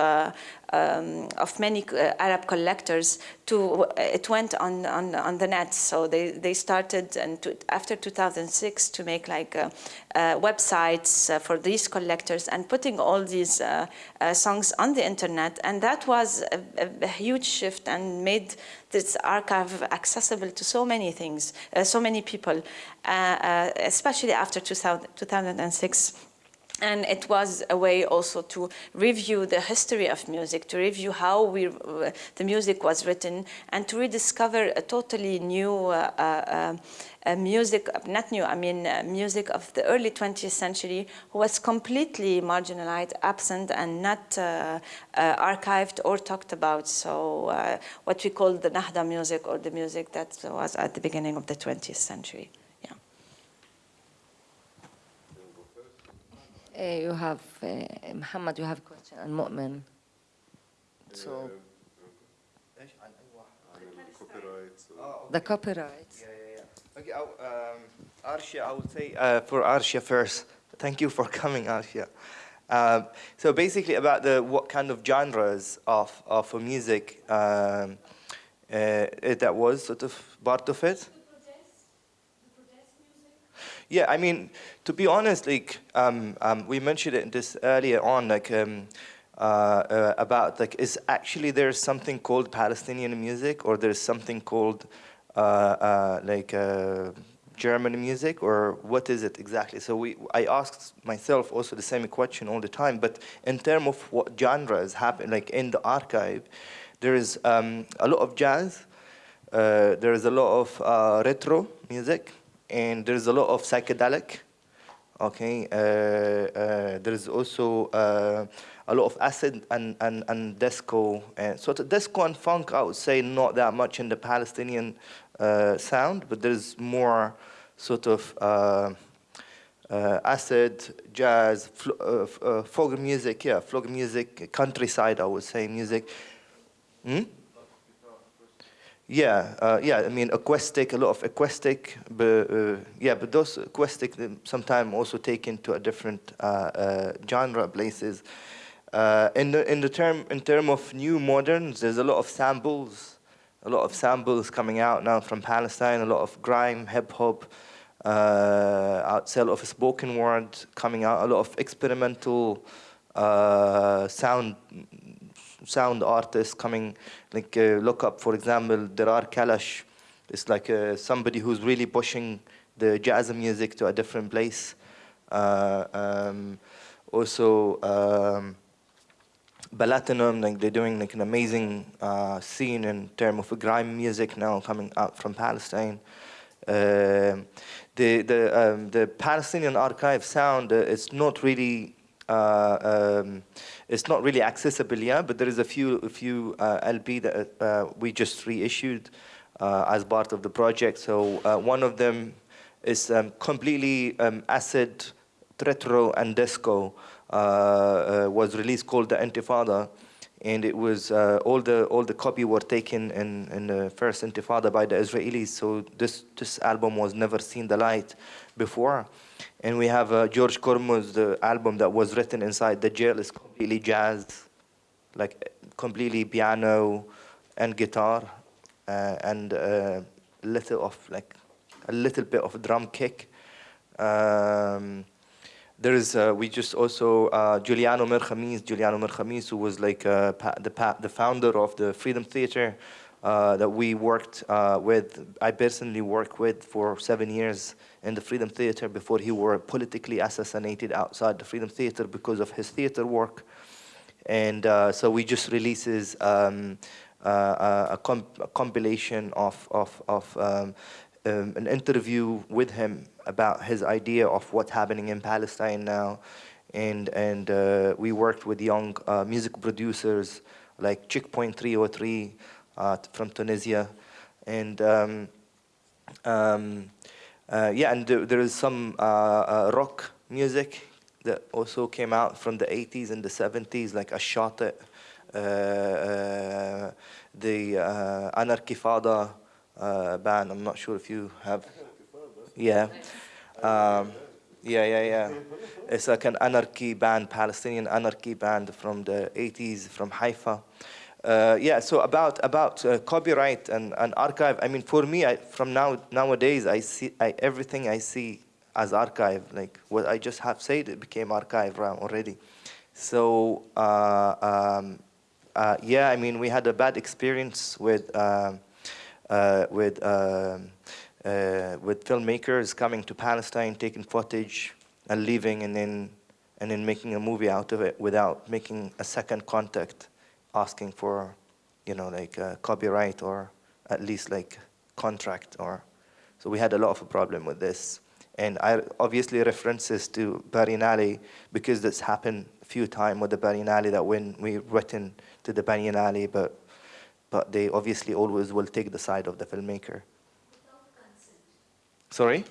um, of many uh, Arab collectors to it went on, on on the net. So they they started and to, after 2006 to make like uh, uh, websites uh, for these collectors and putting all these uh, uh, songs on the internet. And that was a, a, huge shift and made this archive accessible to so many things so many people especially after 2000, 2006 and it was a way also to review the history of music, to review how we, uh, the music was written, and to rediscover a totally new uh, uh, uh music, not new, I mean uh, music of the early 20th century, who was completely marginalized, absent, and not uh, archived or talked about. So what we call the Nahda music, or the music that was at the beginning of the 20th century. Yeah. Uh, you have, uh, Muhammad, you have a question, and Mu'min. So, the copyright. Yeah, yeah, yeah. Okay, um, Arshia, I would say uh, for Arshia first. Thank you for coming, Arshia. Um, so basically about the what kind of genres of, of music um, uh, that was sort of part of it. Yeah, I mean, to be honest, like um, um, we mentioned it this earlier on, like um, uh, uh, about like is actually there's something called Palestinian music, or there's something called uh, uh like uh, German music, or what is it exactly? So we, I asked myself also the same question all the time. But in terms of what genres happen, like in the archive, there is um, a lot of jazz. Uh, there is a lot of retro music and there's a lot of psychedelic. Okay, uh, uh, there is also uh, a lot of acid and, and, and disco. And sort of disco and funk, I would say, not that much in the Palestinian uh, sound, but there's more sort of uh, uh, acid, jazz, folk music, yeah, folk music, countryside, I would say, music. Hmm? Yeah, uh, yeah. I mean, acoustic, a lot of acoustic, but uh, yeah, but those acoustic sometimes also taken to a different uh, uh genre places. Uh, in the in the term in term of new moderns, there's a lot of samples, a lot of samples coming out now from Palestine. A lot of grime, hip hop, uh, outside of spoken word coming out. A lot of experimental sound sound artists coming, like uh, look up, for example, Derar Kalash. It's like uh, somebody who's really pushing the jazz music to a different place. Uh, um, also, um, Balatinum, like they're doing like an amazing uh, scene in terms of grime music now coming out from Palestine. Uh, the the um, the Palestinian archive sound uh, it's not really uh, um, it's not really accessible yet, but there is a few, a few uh, LP that uh, we just reissued uh, as part of the project. So uh, one of them is um, completely um, acid, retro, and disco. Uh, was released called the Intifada, and it was all the all the copy were taken in in the first Intifada by the Israelis. So this this album was never seen the light before. And we have uh, George Kormos, the album that was written inside the jail is completely jazz, like completely piano and guitar, uh, and a uh, little of like a little bit of drum kick. Um, there is uh, we just also uh, Juliano Mer-Khamis, Juliano Mer-Khamis, who was like uh, the the founder of the Freedom Theater uh, that we worked uh, with. I personally worked with for seven years in the Freedom Theater before he were politically assassinated outside the Freedom Theater because of his theater work. And uh, so we just releases um, uh, a, comp a, compilation of, of, of um, um, an interview with him about his idea of what's happening in Palestine now. And, and uh, we worked with young uh, music producers like Checkpoint 303 uh, from Tunisia. And um, um uh, yeah, and there is some uh, uh, rock music that also came out from the 80s and the 70s, like Ashatet, uh, the uh, Anarchy Fada uh, band. I'm not sure if you have. Yeah. Um, yeah, yeah, yeah. It's like an anarchy band, Palestinian anarchy band from the 80s from Haifa. Uh, yeah, so about about uh, copyright and, and archive. I mean, for me, I, from now nowadays, I see I, everything I see as archive. Like what I just have said, it became archive already. So uh, um, uh, yeah, I mean, we had a bad experience with um, uh, with um, uh, with filmmakers coming to Palestine, taking footage and leaving, and then and then making a movie out of it without making a second contact asking for, you know, like uh, copyright or at least like contract or, so we had a lot of a problem with this. And I obviously references to Berlinale because this happened a few times with the Berlinale that when we written to the Berlinale, but but they obviously always will take the side of the filmmaker. Sorry?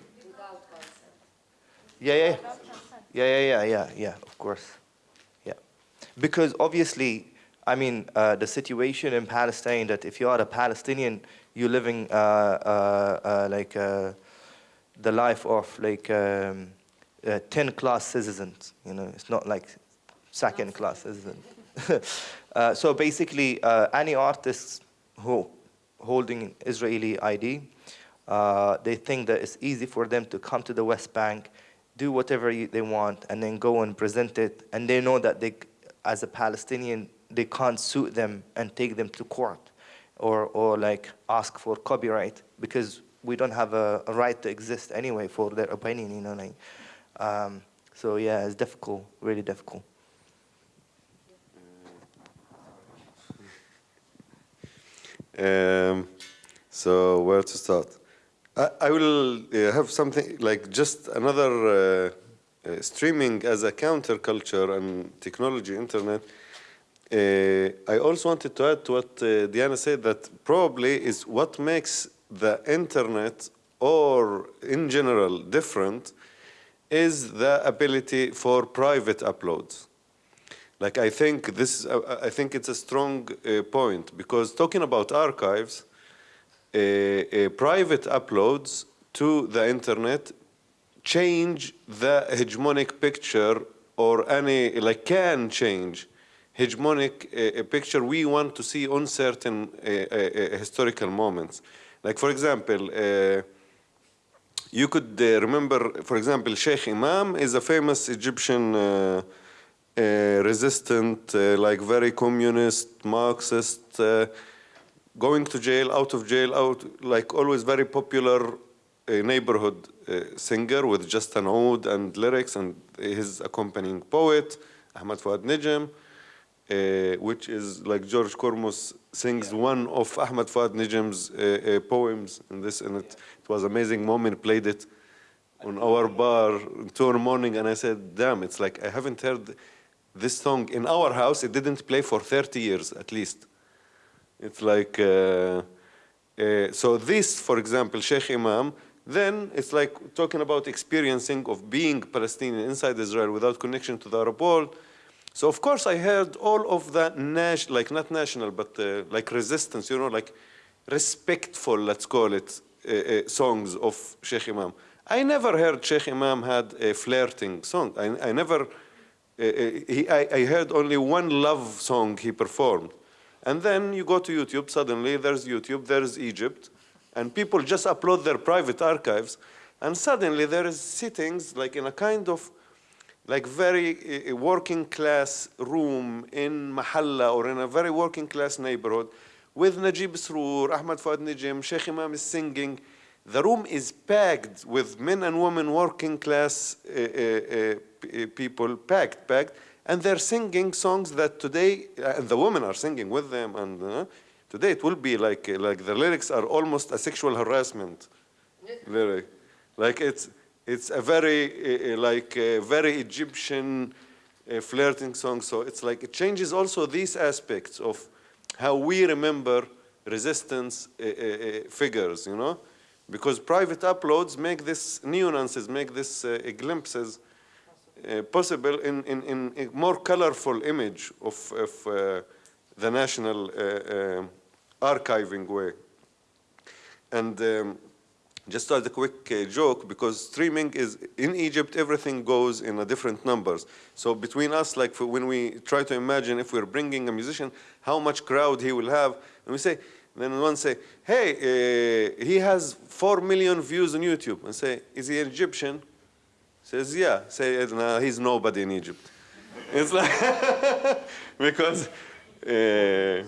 Yeah, yeah. Yeah, yeah, yeah, yeah, yeah, of course. Yeah. Because obviously, I mean, uh, the situation in Palestine that if you are a Palestinian, you're living uh, uh, uh like uh, the life of like um, 10 class citizens, you know, it's not like second class citizens. so basically, any artists who holding Israeli ID, they think that it's easy for them to come to the West Bank, do whatever they want and then go and present it. And they know that they, as a Palestinian, they can't sue them and take them to court or, or like ask for copyright because we don't have a, a right to exist anyway for their opinion, you know. Like, um, so yeah, it's difficult, really difficult. Um, so where to start? I, I will uh, have something like just another uh, uh, streaming as a counterculture and technology internet. Uh, I also wanted to add to what uh, Diana said that probably is what makes the internet or in general different is the ability for private uploads. Like I think this, uh, I think it's a strong point because talking about archives, private uploads to the internet change the hegemonic picture or any, like can change hegemonic uh, picture we want to see on certain uh, uh, historical moments. Like for example, you could remember, for example, Sheikh Imam is a famous Egyptian resistant, like very communist, Marxist, going to jail, out of jail, out, like always very popular uh, neighborhood uh, singer with just an oud and lyrics and his accompanying poet, Ahmad Fuad Nijem, uh, which is like George Kormus sings yeah. one of Ahmad Fuad Nijem's uh, uh, poems in this, and it, it was amazing moment, played it on our bar two in the morning, and I said, damn, it's like I haven't heard this song in our house, it didn't play for 30 years at least. It's like, uh, uh, so this, for example, Sheikh Imam, then it's like talking about experiencing of being Palestinian inside Israel without connection to the Arab world. So of course I heard all of the like not national, but uh, like resistance, you know, like respectful, let's call it, uh, uh, songs of Sheikh Imam. I never heard Sheikh Imam had a flirting song. I, I never, uh, uh, he, I, I heard only one love song he performed. And then you go to YouTube, suddenly there's YouTube, there's Egypt, and people just upload their private archives, and suddenly there is sittings like in a kind of like very uh, working class room in Mahalla or in a very working class neighborhood with Najib Sroor, Ahmad Fuad Nijem, Sheikh Imam is singing. The room is packed with men and women working class uh, uh, people, packed, packed and they're singing songs that today, uh, and the women are singing with them, and uh, today it will be like, like the lyrics are almost a sexual harassment lyric. Like it's, it's a very, uh, like a very Egyptian uh, flirting song. So it's like, it changes also these aspects of how we remember resistance uh, figures, you know? Because private uploads make this nuances, make this glimpses possible in, in, in a more colorful image of, of the national archiving way. And um, just as a quick uh, joke, because streaming is, in Egypt, everything goes in a different numbers. So between us, like when we try to imagine if we're bringing a musician, how much crowd he will have, and we say, then one say, hey, uh, he has 4 million views on YouTube. And say, is he Egyptian? Says, yeah. Say, no, he's nobody in Egypt. it's like, because, uh,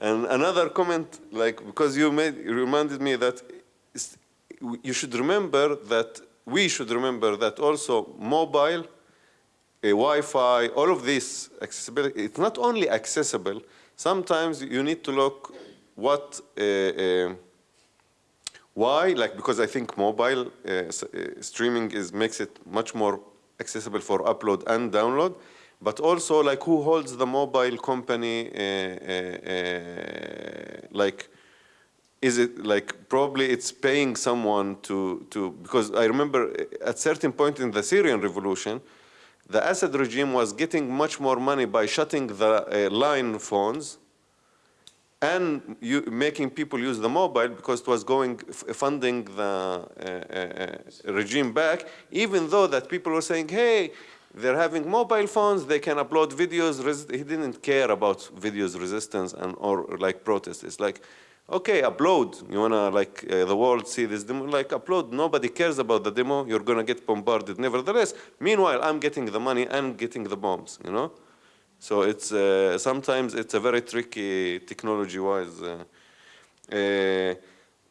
and another comment, like, because you made, reminded me that you should remember that, we should remember that also mobile, a Wi-Fi, all of this accessibility, it's not only accessible, sometimes you need to look what uh, uh, why? Like because I think mobile uh, streaming is makes it much more accessible for upload and download, but also like who holds the mobile company? Like, is it like probably it's paying someone to to because I remember at certain point in the Syrian revolution, the Assad regime was getting much more money by shutting the uh, line phones and you, making people use the mobile because it was going funding the uh, uh, regime back, even though that people were saying, hey, they're having mobile phones, they can upload videos. He didn't care about videos resistance and or like protests. It's like, okay, upload. You wanna like uh, the world see this demo? Like upload. Nobody cares about the demo. You're gonna get bombarded nevertheless. Meanwhile, I'm getting the money and getting the bombs. You know. So it's uh, sometimes it's a very tricky technology-wise. Uh, uh,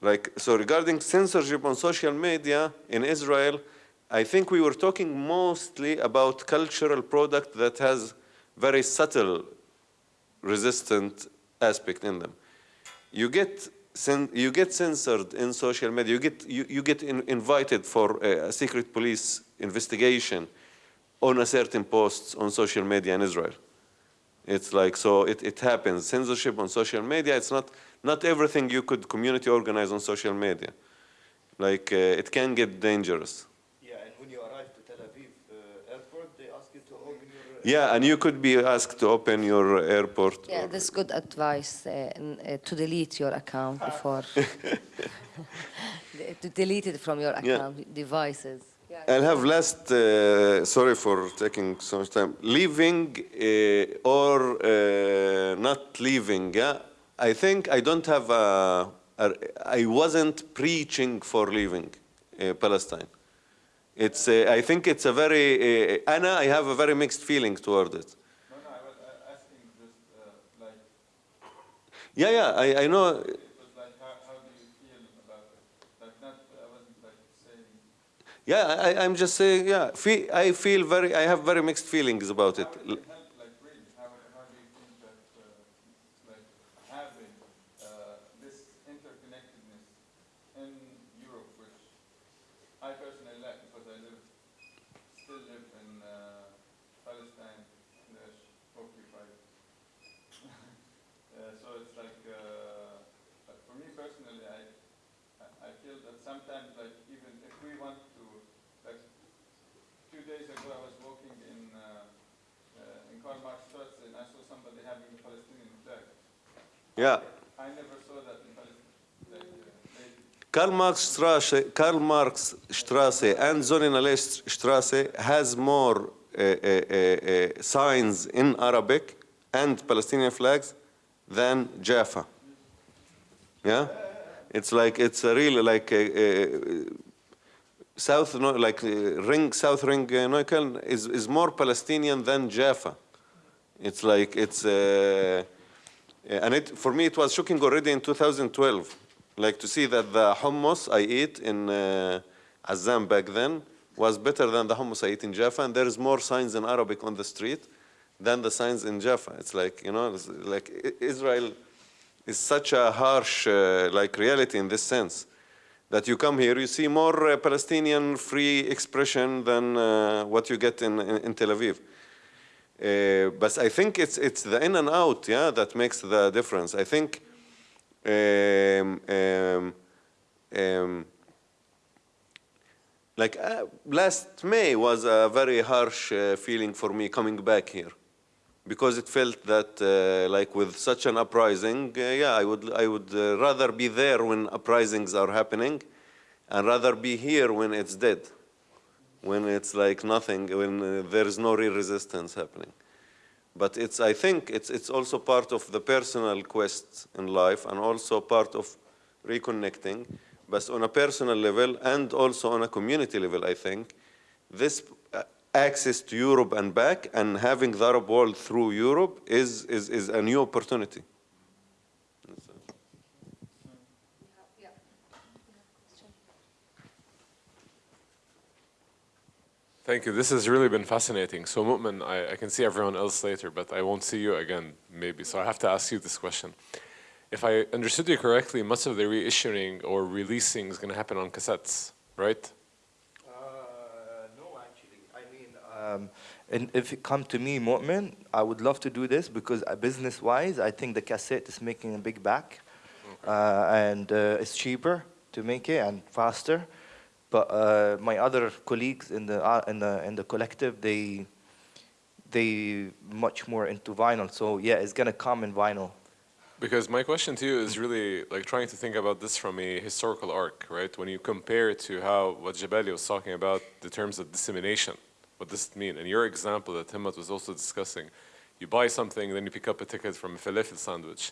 like so, regarding censorship on social media in Israel, I think we were talking mostly about cultural product that has very subtle resistant aspect in them. You get you get censored in social media. You get you, you get in, invited for a, a secret police investigation on a certain posts on social media in Israel. It's like, so it, it happens. Censorship on social media, it's not, not everything you could community organize on social media. Like, uh, it can get dangerous. Yeah, and when you arrive to Tel Aviv uh, airport, they ask you to open your... Uh, yeah, and you could be asked to open your airport. Yeah, that's good advice uh, uh, to delete your account before. to delete it from your account, yeah. devices. I'll have last, uh, sorry for taking so much time, leaving uh, or uh, not leaving, yeah? I think I don't have a, a I wasn't preaching for leaving uh, Palestine. It's, uh, I think it's a very, uh, Anna, I have a very mixed feeling toward it. No, no, I was asking just like... Yeah, yeah, I, I know. It was like, how, how do you feel about it? Like not, I wasn't like saying... Yeah, I, am just saying, yeah, feel, I feel very, I have very mixed feelings about it. Yeah. Karl Marx Strasse, Karl Marx Strasse and Sonnen Strasse has more uh, uh, uh, signs in Arabic and Palestinian flags than Jaffa. Yeah? It's like, it's a really like a, South, like Ring, South Ring Neukölln is, is more Palestinian than Jaffa. It's like, it's, and it, for me, it was shocking already in 2012, like to see that the hummus I eat in uh, Azzam back then was better than the hummus I eat in Jaffa, and there is more signs in Arabic on the street than the signs in Jaffa. It's like, you know, like Israel is such a harsh uh, like reality in this sense that you come here, you see more uh, Palestinian free expression than uh, what you get in, in, in Tel Aviv. Uh, but I think it's it's the in and out, yeah, that makes the difference. I think um, um, um, like uh, last May was a very harsh uh, feeling for me coming back here, because it felt that uh, like with such an uprising, uh, yeah, I would I would uh, rather be there when uprisings are happening, and rather be here when it's dead when it's like nothing, when uh, there is no real resistance happening. But it's, I think it's, it's also part of the personal quest in life and also part of reconnecting. But on a personal level and also on a community level, I think, this uh, access to Europe and back and having the Arab world through Europe is, is, is a new opportunity. Thank you. This has really been fascinating. So Mu'min, I, I, can see everyone else later, but I won't see you again, maybe. So I have to ask you this question. If I understood you correctly, much of the reissuing or releasing is going to happen on cassettes, right? Uh, no, actually. I mean, um, and if it come to me, Mu'min, I would love to do this because uh, business-wise, I think the cassette is making a big back. Okay. Uh, and uh, it's cheaper to make it and faster. But uh, my other colleagues in the uh, in the in the collective, they they much more into vinyl. So yeah, it's gonna come in vinyl. Because my question to you is really like trying to think about this from a historical arc, right? When you compare it to how what Jabali was talking about, the terms of dissemination, what does it mean? And your example that Himmat was also discussing, you buy something, then you pick up a ticket from a falafel sandwich.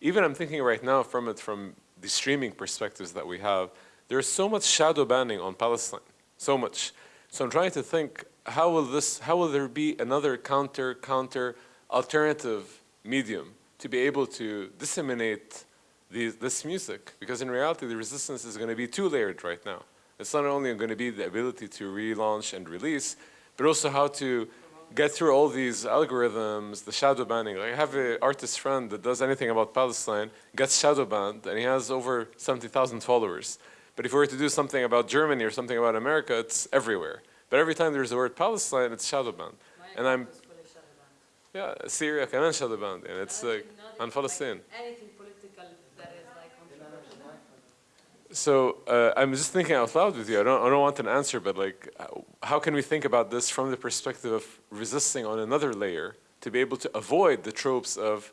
Even I'm thinking right now from it, from the streaming perspectives that we have, there's so much shadow banning on Palestine, so much. So I'm trying to think, how will this, how will there be another counter, counter, alternative medium to be able to disseminate this music? Because in reality, the resistance is going to be two-layered right now. It's not only going to be the ability to relaunch and release, but also how to get through all these algorithms, the shadow banning. Like I have an artist friend that does anything about Palestine, gets shadow banned, and he has over 70,000 followers. But if we were to do something about Germany or something about America, it's everywhere. But every time there's the word Palestine, it's Shadowban. And I'm... Yeah, Syria, Kaman And it's like, on Palestine. So uh, I'm just thinking out loud with you. I don't, I don't want an answer, but like, uh, how can we think about this from the perspective of resisting on another layer to be able to avoid the tropes of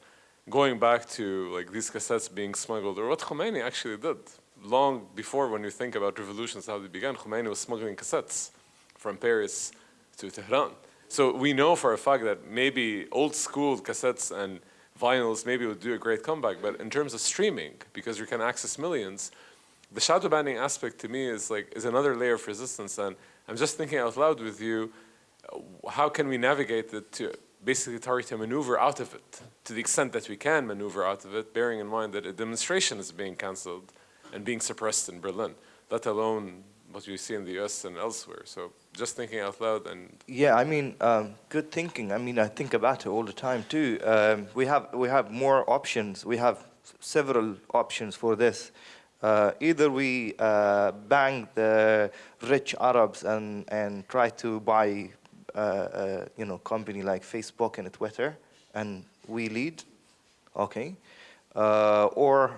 going back to like these cassettes being smuggled or what Khomeini actually did? Long before when you think about revolutions, how they began. Khomeini was smuggling cassettes from Paris to Tehran. So we know for a fact that maybe old school cassettes and vinyls maybe would do a great comeback, but in terms of streaming, because you can access millions, the shadow banning aspect to me is like is another layer of resistance and i'm just thinking out loud with you how can we navigate it to basically try to maneuver out of it to the extent that we can maneuver out of it bearing in mind that a demonstration is being cancelled and being suppressed in berlin let alone what we see in the us and elsewhere so just thinking out loud and Yeah, I mean, um, good thinking. I mean, I think about it all the time too. Um, we have we have more options. We have several options for this. Uh, either we uh, bang the rich Arabs and and try to buy, uh, uh, you know, company like Facebook and Twitter, and we lead, okay, uh, or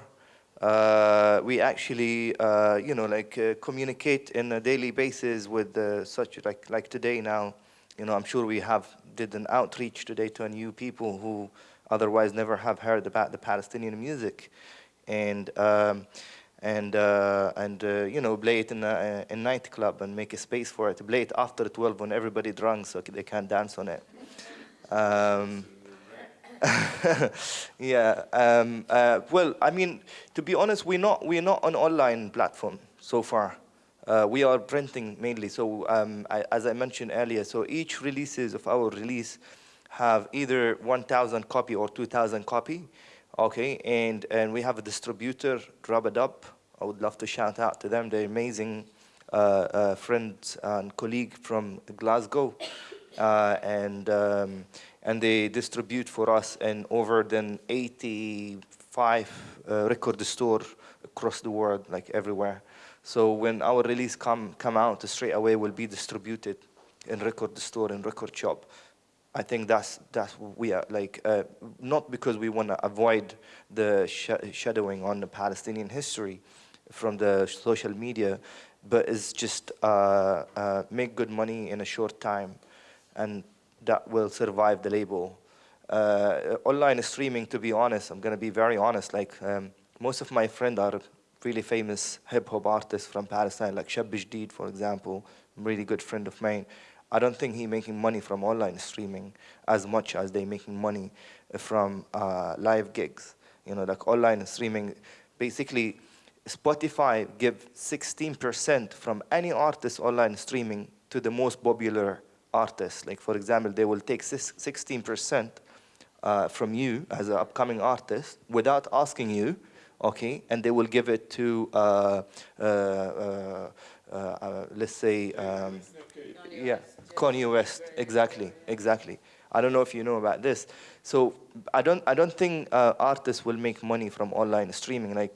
uh, we actually, uh, you know, like uh, communicate in a daily basis with uh, such like like today now. You know, I'm sure we have did an outreach today to a new people who otherwise never have heard about the Palestinian music, and um, and uh, and uh, you know play it in a, a nightclub and make a space for it. Play it after 12 when everybody drunk so they can't dance on it. Um, yeah. Um, uh, well, I mean, to be honest, we're not we're not an online platform so far. Uh, we are printing mainly. So um, I, as I mentioned earlier, so each releases of our release have either 1,000 copy or 2,000 copy. Okay, and and we have a distributor, Rubadub. I would love to shout out to them. They're amazing uh, uh, friends and colleague from Glasgow, uh, and um, and they distribute for us in over than 85 uh, record store across the world, like everywhere. So when our release come come out, straight away will be distributed in record store and record shop. I think that's that's we are like uh, not because we want to avoid the sh shadowing on the Palestinian history from the social media, but it's just uh, uh, make good money in a short time, and that will survive the label. Uh, online streaming, to be honest, I'm gonna be very honest. Like um, most of my friends are really famous hip hop artists from Palestine, like Shab Jdeed, for example, really good friend of mine. I don't think he making money from online streaming as much as they making money from uh, live gigs. You know, like online streaming, basically Spotify give 16% from any artist online streaming to the most popular artists. Like for example, they will take 16% uh, from you as an upcoming artist without asking you, okay, and they will give it to, uh, uh, uh, uh, let's say, um, yeah, Kanye West, exactly, exactly. I don't know if you know about this. So I don't, I don't think uh, artists will make money from online streaming. Like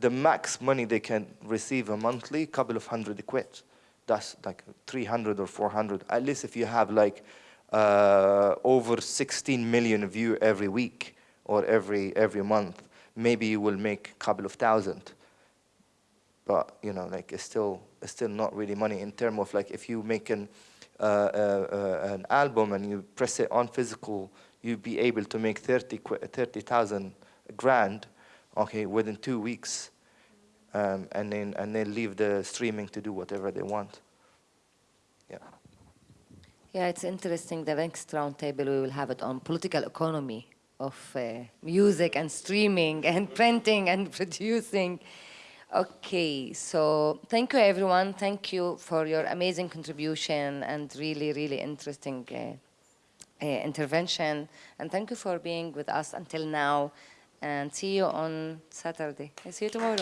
the max money they can receive a monthly, couple of hundred quid. That's like 300 or 400. At least if you have like uh, over 16 million view every week or every every month, maybe you will make a couple of thousand. But you know, like it's still it's still not really money in terms of like if you make an uh, uh, an album and you press it on physical, you'd be able to make 30 30,000 grand, okay, within two weeks, um, and then and then leave the streaming to do whatever they want. Yeah. Yeah, it's interesting. The next roundtable, we will have it on political economy of uh, music and streaming and printing and producing. Okay, so thank you everyone. Thank you for your amazing contribution and really, really interesting uh, uh, intervention. And thank you for being with us until now. And see you on Saturday. I See you tomorrow.